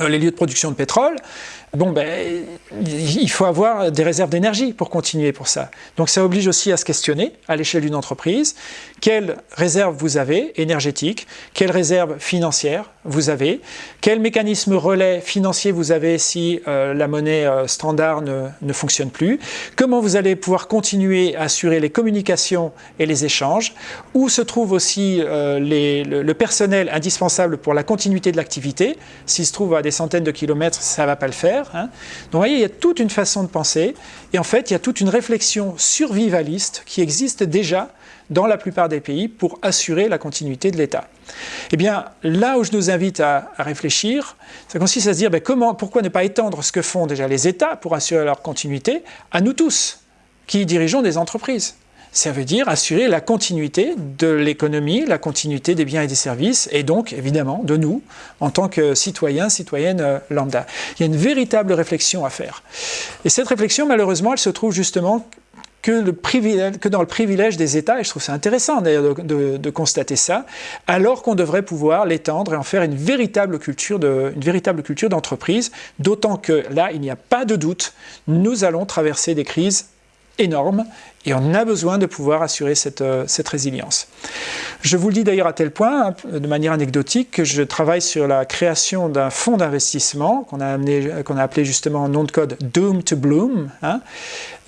les lieux de production de pétrole, bon, ben, il faut avoir des réserves d'énergie pour continuer pour ça. Donc ça oblige aussi à se questionner à l'échelle d'une entreprise, quelles réserves vous avez énergétiques, quelles réserves financières vous avez, quel mécanisme relais financier vous avez si euh, la monnaie euh, standard ne, ne, fonctionne plus, comment vous allez pouvoir continuer à assurer les communications et les échanges, où se trouve aussi euh, le, personnel indispensable pour la continuité de l'activité, s'il se trouve à des centaines de kilomètres, ça ne va pas le faire, Hein. Donc vous voyez, il y a toute une façon de penser, et en fait, il y a toute une réflexion survivaliste qui existe déjà dans la plupart des pays pour assurer la continuité de l'État. Eh bien, là où je nous invite à, réfléchir, ça consiste à se dire ben, comment, pourquoi ne pas étendre ce que font déjà les États pour assurer leur continuité à nous tous, qui dirigeons des entreprises? Ça veut dire assurer la continuité de l'économie, la continuité des biens et des services, et donc évidemment de nous, en tant que citoyens, citoyennes euh, lambda. Il y a une véritable réflexion à faire. Et cette réflexion, malheureusement, elle se trouve justement que, dans le privilège des États, et je trouve ça intéressant d'ailleurs de, de, constater ça, alors qu'on devrait pouvoir l'étendre et en faire une véritable culture d'entreprise, d'autant que là, il n'y a pas de doute, nous allons traverser des crises énorme et on a besoin de pouvoir assurer cette, euh, cette résilience. Je vous le dis d'ailleurs à tel point, hein, de manière anecdotique, que je travaille sur la création d'un fonds d'investissement qu'on a, a appelé justement en nom de code Doom to Bloom, hein,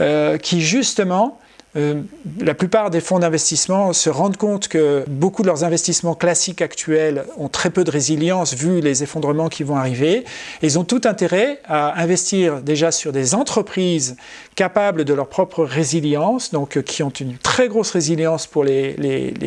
euh, qui justement euh, la plupart des fonds d'investissement se rendent compte que beaucoup de leurs investissements classiques actuels ont très peu de résilience vu les effondrements qui vont arriver. ils ont tout intérêt à investir déjà sur des entreprises capables de leur propre résilience, donc euh, qui ont une très grosse résilience pour les,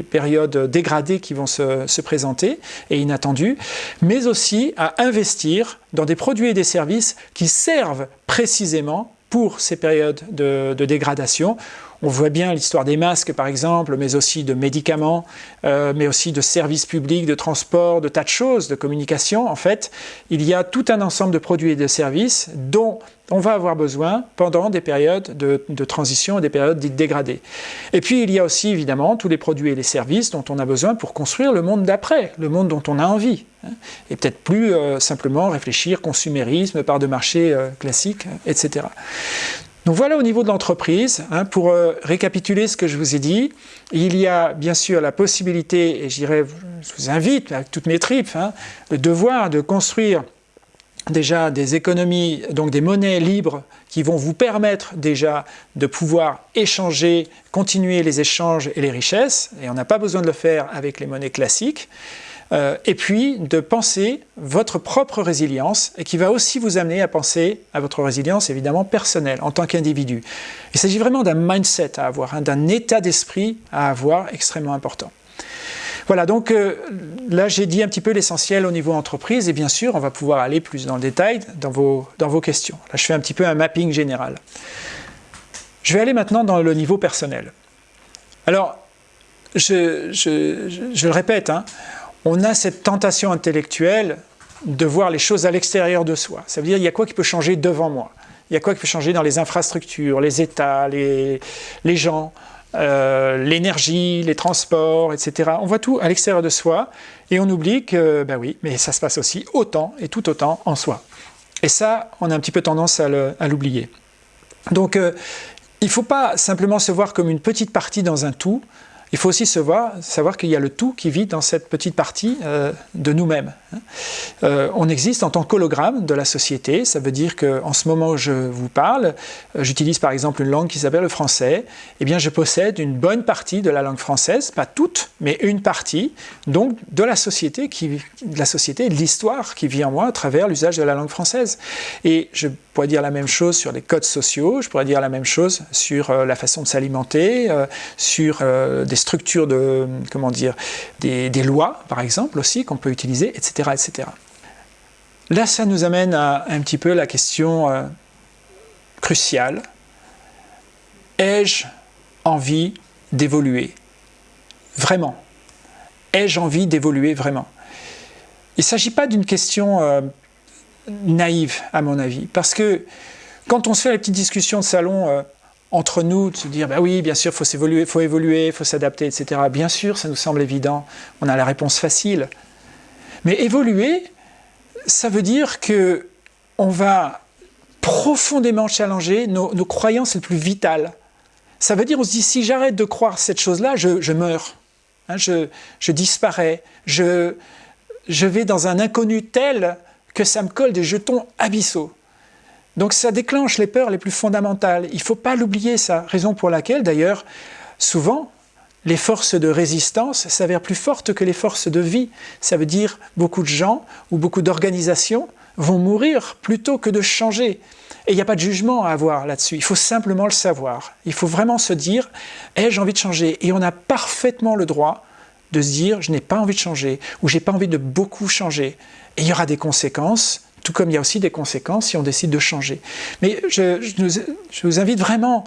périodes dégradées qui vont se, présenter et inattendues, mais aussi à investir dans des produits et des services qui servent précisément pour ces périodes de dégradation on voit bien l'histoire des masques, par exemple, mais aussi de médicaments, euh, mais aussi de services publics, de transport, de tas de choses, de communication. En fait, il y a tout un ensemble de produits et de services dont on va avoir besoin pendant des périodes de, transition et des périodes dites dégradées. Et puis, il y a aussi, évidemment, tous les produits et les services dont on a besoin pour construire le monde d'après, le monde dont on a envie. Hein. et peut-être plus euh, simplement réfléchir consumérisme, part de marché euh, classique, etc. Donc voilà au niveau de l'entreprise, hein, pour euh, récapituler ce que je vous ai dit, il y a bien sûr la possibilité, et je vous invite avec toutes mes tripes, hein, le devoir de construire déjà des économies, donc des monnaies libres qui vont vous permettre déjà de pouvoir échanger, continuer les échanges et les richesses, et on n'a pas besoin de le faire avec les monnaies classiques. Euh, et puis de penser votre propre résilience et qui va aussi vous amener à penser à votre résilience évidemment personnelle en tant qu'individu. Il s'agit vraiment d'un mindset à avoir, hein, d'un état d'esprit à avoir extrêmement important. Voilà, donc euh, là j'ai dit un petit peu l'essentiel au niveau entreprise et bien sûr on va pouvoir aller plus dans le détail dans vos, dans vos questions. Là je fais un petit peu un mapping général. Je vais aller maintenant dans le niveau personnel. Alors, je, je le répète, hein, on a cette tentation intellectuelle de voir les choses à l'extérieur de soi. Ça veut dire, il y a quoi qui peut changer devant moi? Il y a quoi qui peut changer dans les infrastructures, les États, les, gens, euh, l'énergie, les transports, etc. On voit tout à l'extérieur de soi et on oublie que, ben oui, mais ça se passe aussi autant et tout autant en soi. Et ça, on a un petit peu tendance à l'oublier. Donc, euh, il ne faut pas simplement se voir comme une petite partie dans un tout, il faut aussi savoir qu'il y a le tout qui vit dans cette petite partie euh, de nous-mêmes. Hein. Euh, on existe en tant qu'hologramme de la société, ça veut dire qu'en ce moment où je vous parle, euh, j'utilise par exemple une langue qui s'appelle le français, eh bien je possède une bonne partie de la langue française, pas toute, mais une partie, donc de la société, qui, de la société, de l'histoire qui vit en moi à travers l'usage de la langue française. Et je pourrais dire la même chose sur les codes sociaux, je pourrais dire la même chose sur la façon de s'alimenter, sur des structures de, comment dire, des, lois, par exemple, aussi, qu'on peut utiliser, etc., etc. Là, ça nous amène à un petit peu la question euh, cruciale. Ai-je envie d'évoluer? Vraiment Ai-je envie d'évoluer vraiment? Il ne s'agit pas d'une question euh, naïve, à mon avis, parce que quand on se fait les petites discussions de salon, euh, entre nous de se dire bah oui, bien sûr, il faut s'évoluer, faut évoluer, faut s'adapter, etc. Bien sûr, ça nous semble évident, on a la réponse facile. Mais évoluer, ça veut dire que on va profondément challenger nos, croyances les plus vitales. Ça veut dire, on se dit, si j'arrête de croire cette chose-là, je, meurs, hein, je, je, disparais, je, je vais dans un inconnu tel que ça me colle des jetons abyssaux. Donc ça déclenche les peurs les plus fondamentales. Il ne faut pas l'oublier, ça. Raison pour laquelle, d'ailleurs, souvent, les forces de résistance s'avèrent plus fortes que les forces de vie. Ça veut dire beaucoup de gens ou beaucoup d'organisations vont mourir plutôt que de changer. Et il n'y a pas de jugement à avoir là-dessus, il faut simplement le savoir. Il faut vraiment se dire « ai-je envie de changer ?» Et on a parfaitement le droit de se dire « je n'ai pas envie de changer » ou « j'ai pas envie de beaucoup changer ». Et il y aura des conséquences, tout comme il y a aussi des conséquences si on décide de changer. Mais je, vous invite vraiment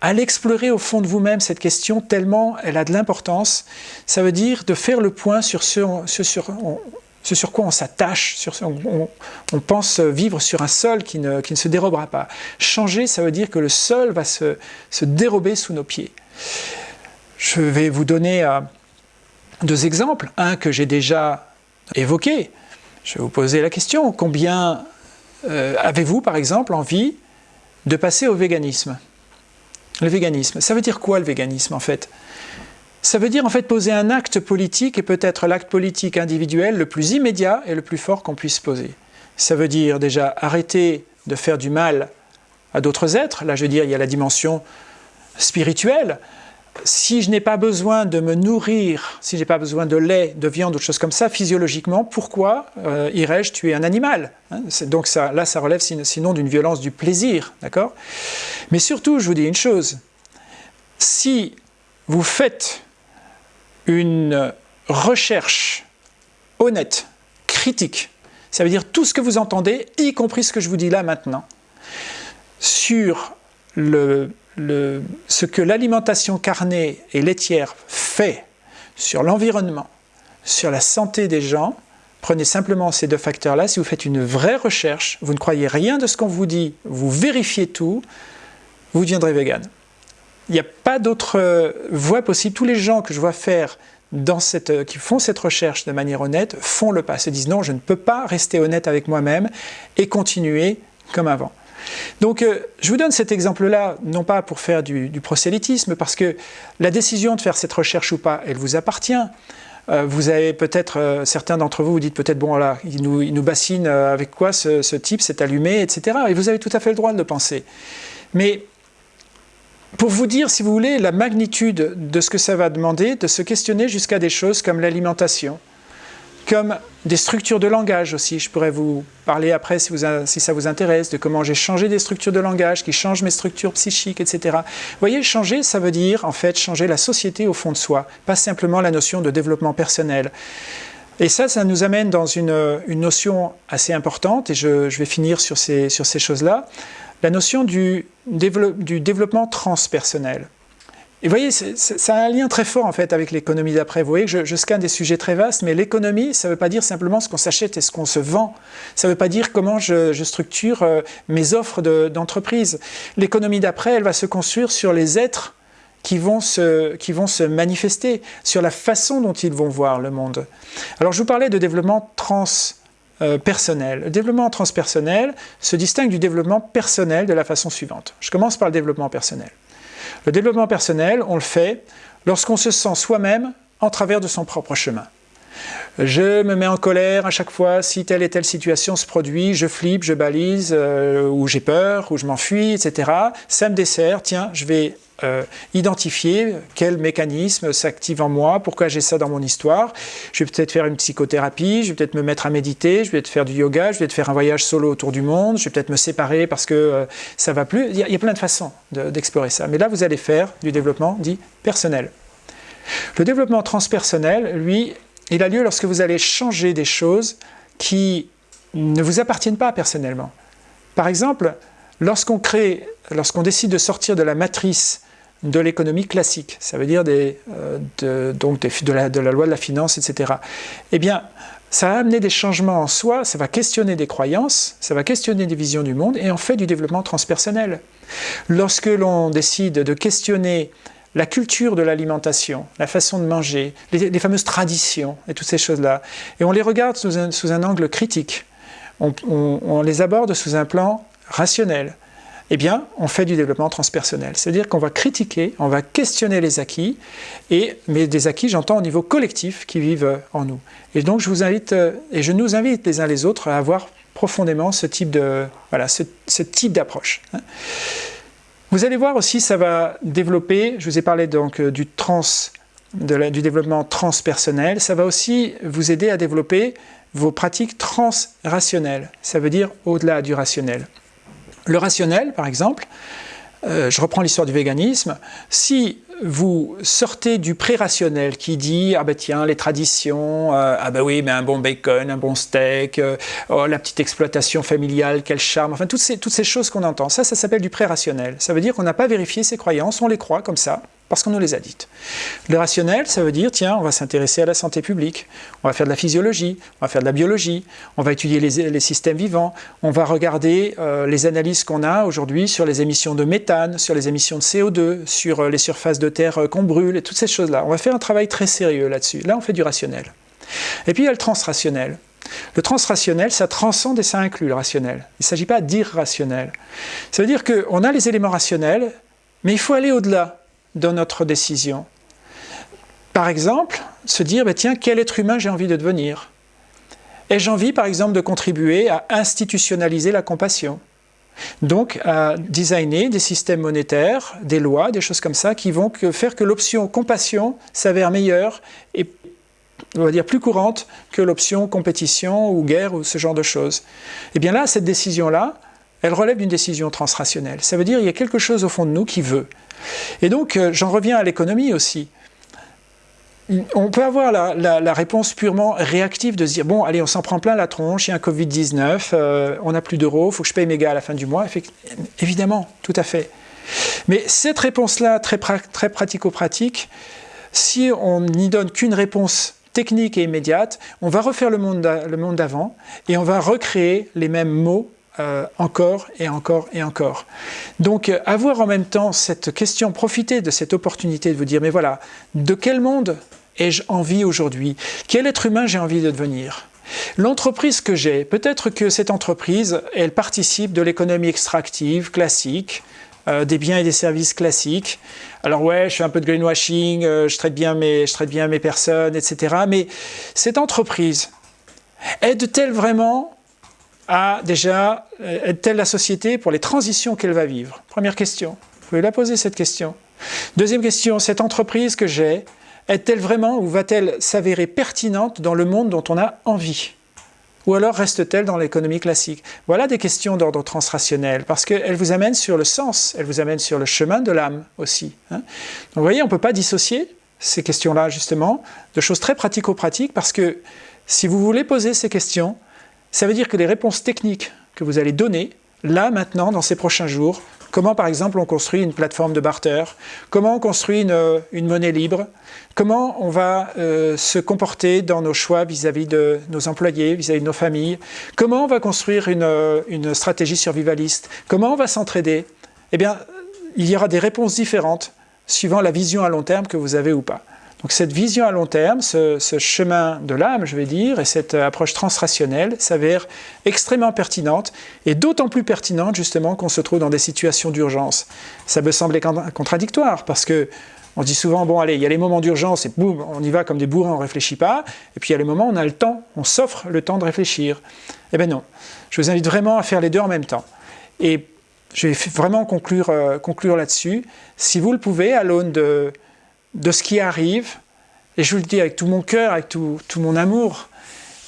à l'explorer au fond de vous-même, cette question, tellement elle a de l'importance. Ça veut dire de faire le point sur ce, sur, quoi on s'attache, on, on, pense vivre sur un sol qui ne, qui ne, se dérobera pas. Changer, ça veut dire que le sol va se, se dérober sous nos pieds. Je vais vous donner euh, deux exemples. Un que j'ai déjà évoqué, je vais vous poser la question, combien euh, avez-vous par exemple envie de passer au véganisme? Le véganisme, ça veut dire quoi le véganisme en fait? Ça veut dire en fait poser un acte politique et peut-être l'acte politique individuel le plus immédiat et le plus fort qu'on puisse poser. Ça veut dire déjà arrêter de faire du mal à d'autres êtres, là je veux dire il y a la dimension spirituelle, si je n'ai pas besoin de me nourrir, si je n'ai pas besoin de lait, de viande, ou de choses comme ça, physiologiquement, pourquoi euh, irais-je tuer un animal hein? Donc ça, là, ça relève sinon d'une violence du plaisir, d'accord? Mais surtout, je vous dis une chose, si vous faites une recherche honnête, critique, ça veut dire tout ce que vous entendez, y compris ce que je vous dis là maintenant, sur le ce que l'alimentation carnée et laitière fait sur l'environnement, sur la santé des gens, prenez simplement ces deux facteurs-là, si vous faites une vraie recherche, vous ne croyez rien de ce qu'on vous dit, vous vérifiez tout, vous deviendrez vegan. Il n'y a pas d'autre euh, voie possible. Tous les gens que je vois faire dans euh, qui font cette recherche de manière honnête font le pas, se disent non, je ne peux pas rester honnête avec moi-même et continuer comme avant. Donc euh, je vous donne cet exemple-là, non pas pour faire du, prosélytisme, parce que la décision de faire cette recherche ou pas, elle vous appartient. Euh, vous avez peut-être, euh, certains d'entre vous vous dites peut-être, bon là, il nous, il nous bassine avec quoi ce, type, s'est allumé, etc. Et vous avez tout à fait le droit de le penser. Mais pour vous dire, si vous voulez, la magnitude de ce que ça va demander, de se questionner jusqu'à des choses comme l'alimentation, comme des structures de langage aussi. Je pourrais vous parler après, si, ça vous intéresse, de comment j'ai changé des structures de langage qui changent mes structures psychiques, etc. Vous voyez, changer, ça veut dire en fait changer la société au fond de soi, pas simplement la notion de développement personnel. Et ça, ça nous amène dans une, notion assez importante, et je, vais finir sur ces, choses-là, la notion du développement transpersonnel. Et vous voyez, ça a un lien très fort en fait avec l'économie d'après. Vous voyez que je, scanne des sujets très vastes, mais l'économie, ça ne veut pas dire simplement ce qu'on s'achète et ce qu'on se vend. Ça ne veut pas dire comment je, structure euh, mes offres d'entreprise. l'économie d'après, elle va se construire sur les êtres qui vont, se, qui vont se manifester, sur la façon dont ils vont voir le monde. Alors je vous parlais de développement transpersonnel. Le développement transpersonnel se distingue du développement personnel de la façon suivante. Je commence par le développement personnel. Le développement personnel, on le fait lorsqu'on se sent soi-même en travers de son propre chemin. Je me mets en colère à chaque fois si telle et telle situation se produit, je flippe, je balise, euh, ou j'ai peur, ou je m'enfuis, etc. Ça me dessert, tiens, je vais euh, identifier quel mécanisme s'active en moi, pourquoi j'ai ça dans mon histoire. Je vais peut-être faire une psychothérapie, je vais peut-être me mettre à méditer, je vais peut-être faire du yoga, je vais peut-être faire un voyage solo autour du monde, je vais peut-être me séparer parce que euh, ça va plus. Il y, a, plein de façons d'explorer ça. Mais là, vous allez faire du développement dit personnel. Le développement transpersonnel, lui, il a lieu lorsque vous allez changer des choses qui ne vous appartiennent pas personnellement. Par exemple, lorsqu'on crée, lorsqu'on décide de sortir de la matrice de l'économie classique, ça veut dire des, euh, de, donc de, la, de, la, loi de la finance, etc. Eh bien, ça va amener des changements en soi, ça va questionner des croyances, ça va questionner des visions du monde, et on fait du développement transpersonnel. Lorsque l'on décide de questionner la culture de l'alimentation, la façon de manger, les, fameuses traditions et toutes ces choses-là. Et on les regarde sous un, angle critique. On, les aborde sous un plan rationnel. Eh bien, on fait du développement transpersonnel. C'est-à-dire qu'on va critiquer, on va questionner les acquis, et, mais des acquis, j'entends au niveau collectif, qui vivent en nous. Et donc, je vous invite, euh, et je nous invite les uns les autres à avoir profondément ce type de, voilà, ce, type d'approche. Vous allez voir aussi, ça va développer, je vous ai parlé donc euh, du, trans, du développement transpersonnel, ça va aussi vous aider à développer vos pratiques transrationnelles, ça veut dire au-delà du rationnel. Le rationnel, par exemple, euh, je reprends l'histoire du véganisme, si vous sortez du pré-rationnel qui dit « Ah ben tiens, les traditions, euh, ah ben oui, mais un bon bacon, un bon steak, euh, oh, la petite exploitation familiale, quel charme », enfin toutes ces, toutes ces choses qu'on entend, ça, ça s'appelle du pré-rationnel. Ça veut dire qu'on n'a pas vérifié ses croyances, on les croit comme ça, parce qu'on nous les a dites. Le rationnel, ça veut dire, tiens, on va s'intéresser à la santé publique, on va faire de la physiologie, on va faire de la biologie, on va étudier les, systèmes vivants, on va regarder euh, les analyses qu'on a aujourd'hui sur les émissions de méthane, sur les émissions de CO2, sur euh, les surfaces de terre euh, qu'on brûle, et toutes ces choses-là. On va faire un travail très sérieux là-dessus. Là, on fait du rationnel. Et puis, il y a le transrationnel. Le transrationnel, ça transcende et ça inclut le rationnel. Il ne s'agit pas d'irrationnel. Ça veut dire qu'on a les éléments rationnels, mais il faut aller au-delà dans notre décision. Par exemple, se dire, bah, tiens, quel être humain j'ai envie de devenir? Ai-je envie, par exemple, de contribuer à institutionnaliser la compassion? Donc à designer des systèmes monétaires, des lois, des choses comme ça, qui vont faire que l'option compassion s'avère meilleure et on va dire plus courante que l'option compétition ou guerre ou ce genre de choses. Et eh bien là, cette décision-là, elle relève d'une décision transrationnelle. Ça veut dire qu'il y a quelque chose au fond de nous qui veut. Et donc, euh, j'en reviens à l'économie aussi. On peut avoir la, réponse purement réactive de se dire « bon, allez, on s'en prend plein la tronche, il y a un Covid-19, euh, on n'a plus d'euros, il faut que je paye mes gars à la fin du mois. » Évidemment, tout à fait. Mais cette réponse-là, très, très pratico-pratique, si on n'y donne qu'une réponse technique et immédiate, on va refaire le monde d'avant et on va recréer les mêmes mots euh, encore et encore et encore. Donc euh, avoir en même temps cette question, profiter de cette opportunité de vous dire mais voilà, de quel monde ai-je envie aujourd'hui? Quel être humain j'ai envie de devenir? L'entreprise que j'ai, peut-être que cette entreprise, elle participe de l'économie extractive classique, euh, des biens et des services classiques. Alors ouais, je fais un peu de greenwashing, je, traite bien mes, je traite bien mes personnes, etc. Mais cette entreprise aide-t-elle vraiment a déjà, euh, est-elle la société pour les transitions qu'elle va vivre? Première question. Vous pouvez la poser cette question. Deuxième question, cette entreprise que j'ai, est-elle vraiment ou va-t-elle s'avérer pertinente dans le monde dont on a envie? Ou alors reste-t-elle dans l'économie classique? Voilà des questions d'ordre transrationnel, parce qu'elles vous amènent sur le sens, elles vous amènent sur le chemin de l'âme aussi. Hein. Donc vous voyez, on ne peut pas dissocier ces questions-là justement de choses très pratico-pratiques, parce que si vous voulez poser ces questions, ça veut dire que les réponses techniques que vous allez donner, là, maintenant, dans ces prochains jours, comment par exemple on construit une plateforme de barter, comment on construit une, monnaie libre, comment on va euh, se comporter dans nos choix vis-à-vis de nos employés, vis-à-vis de nos familles, comment on va construire une, une stratégie survivaliste, comment on va s'entraider, eh bien, il y aura des réponses différentes suivant la vision à long terme que vous avez ou pas. Donc cette vision à long terme, ce, chemin de l'âme, je vais dire, et cette approche transrationnelle s'avère extrêmement pertinente, et d'autant plus pertinente justement qu'on se trouve dans des situations d'urgence. Ça peut sembler contradictoire, parce que on dit souvent, bon allez, il y a les moments d'urgence, et boum, on y va comme des bourrins, on ne réfléchit pas, et puis il y a les moments où on a le temps, on s'offre le temps de réfléchir. Eh bien non, je vous invite vraiment à faire les deux en même temps. Et je vais vraiment euh, conclure là-dessus. Si vous le pouvez, à l'aune de, de ce qui arrive, et je vous le dis avec tout mon cœur, avec tout, mon amour,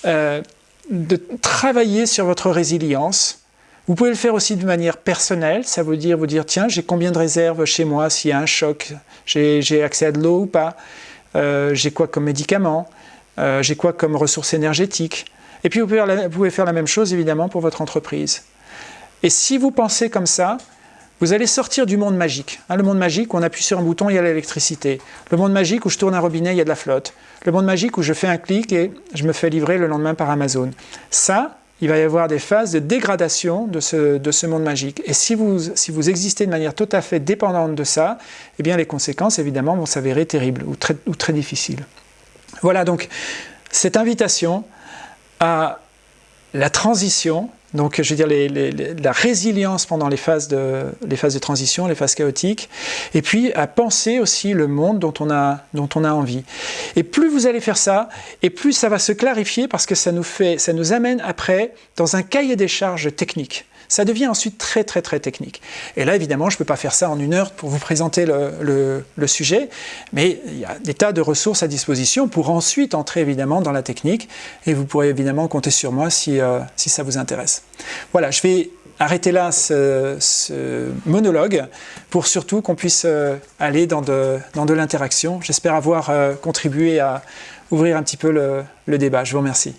euh, de travailler sur votre résilience. Vous pouvez le faire aussi de manière personnelle, ça veut dire vous dire, tiens, j'ai combien de réserves chez moi s'il y a un choc, j'ai accès à de l'eau ou pas, euh, j'ai quoi comme médicaments, j'ai quoi comme ressources énergétiques. Et puis vous pouvez faire la même chose évidemment pour votre entreprise. Et si vous pensez comme ça, vous allez sortir du monde magique. Hein, le monde magique où on appuie sur un bouton, il y a l'électricité. Le monde magique où je tourne un robinet, il y a de la flotte. Le monde magique où je fais un clic et je me fais livrer le lendemain par Amazon. Ça, il va y avoir des phases de dégradation de ce, de ce monde magique. Et si vous, existez de manière tout à fait dépendante de ça, eh bien les conséquences, évidemment, vont s'avérer terribles ou très difficiles. Voilà donc cette invitation à la transition donc, je veux dire, la résilience pendant les phases, de, les phases de transition, les phases chaotiques, et puis à penser aussi le monde dont on, a, dont on a envie. Et plus vous allez faire ça, et plus ça va se clarifier parce que ça nous, fait, ça nous amène après dans un cahier des charges technique ça devient ensuite très très très technique. Et là évidemment je ne peux pas faire ça en une heure pour vous présenter le, sujet, mais il y a des tas de ressources à disposition pour ensuite entrer évidemment dans la technique et vous pourrez évidemment compter sur moi si, euh, si ça vous intéresse. Voilà, je vais arrêter là ce, monologue pour surtout qu'on puisse euh, aller dans de, dans de l'interaction. J'espère avoir euh, contribué à ouvrir un petit peu le débat. Je vous remercie.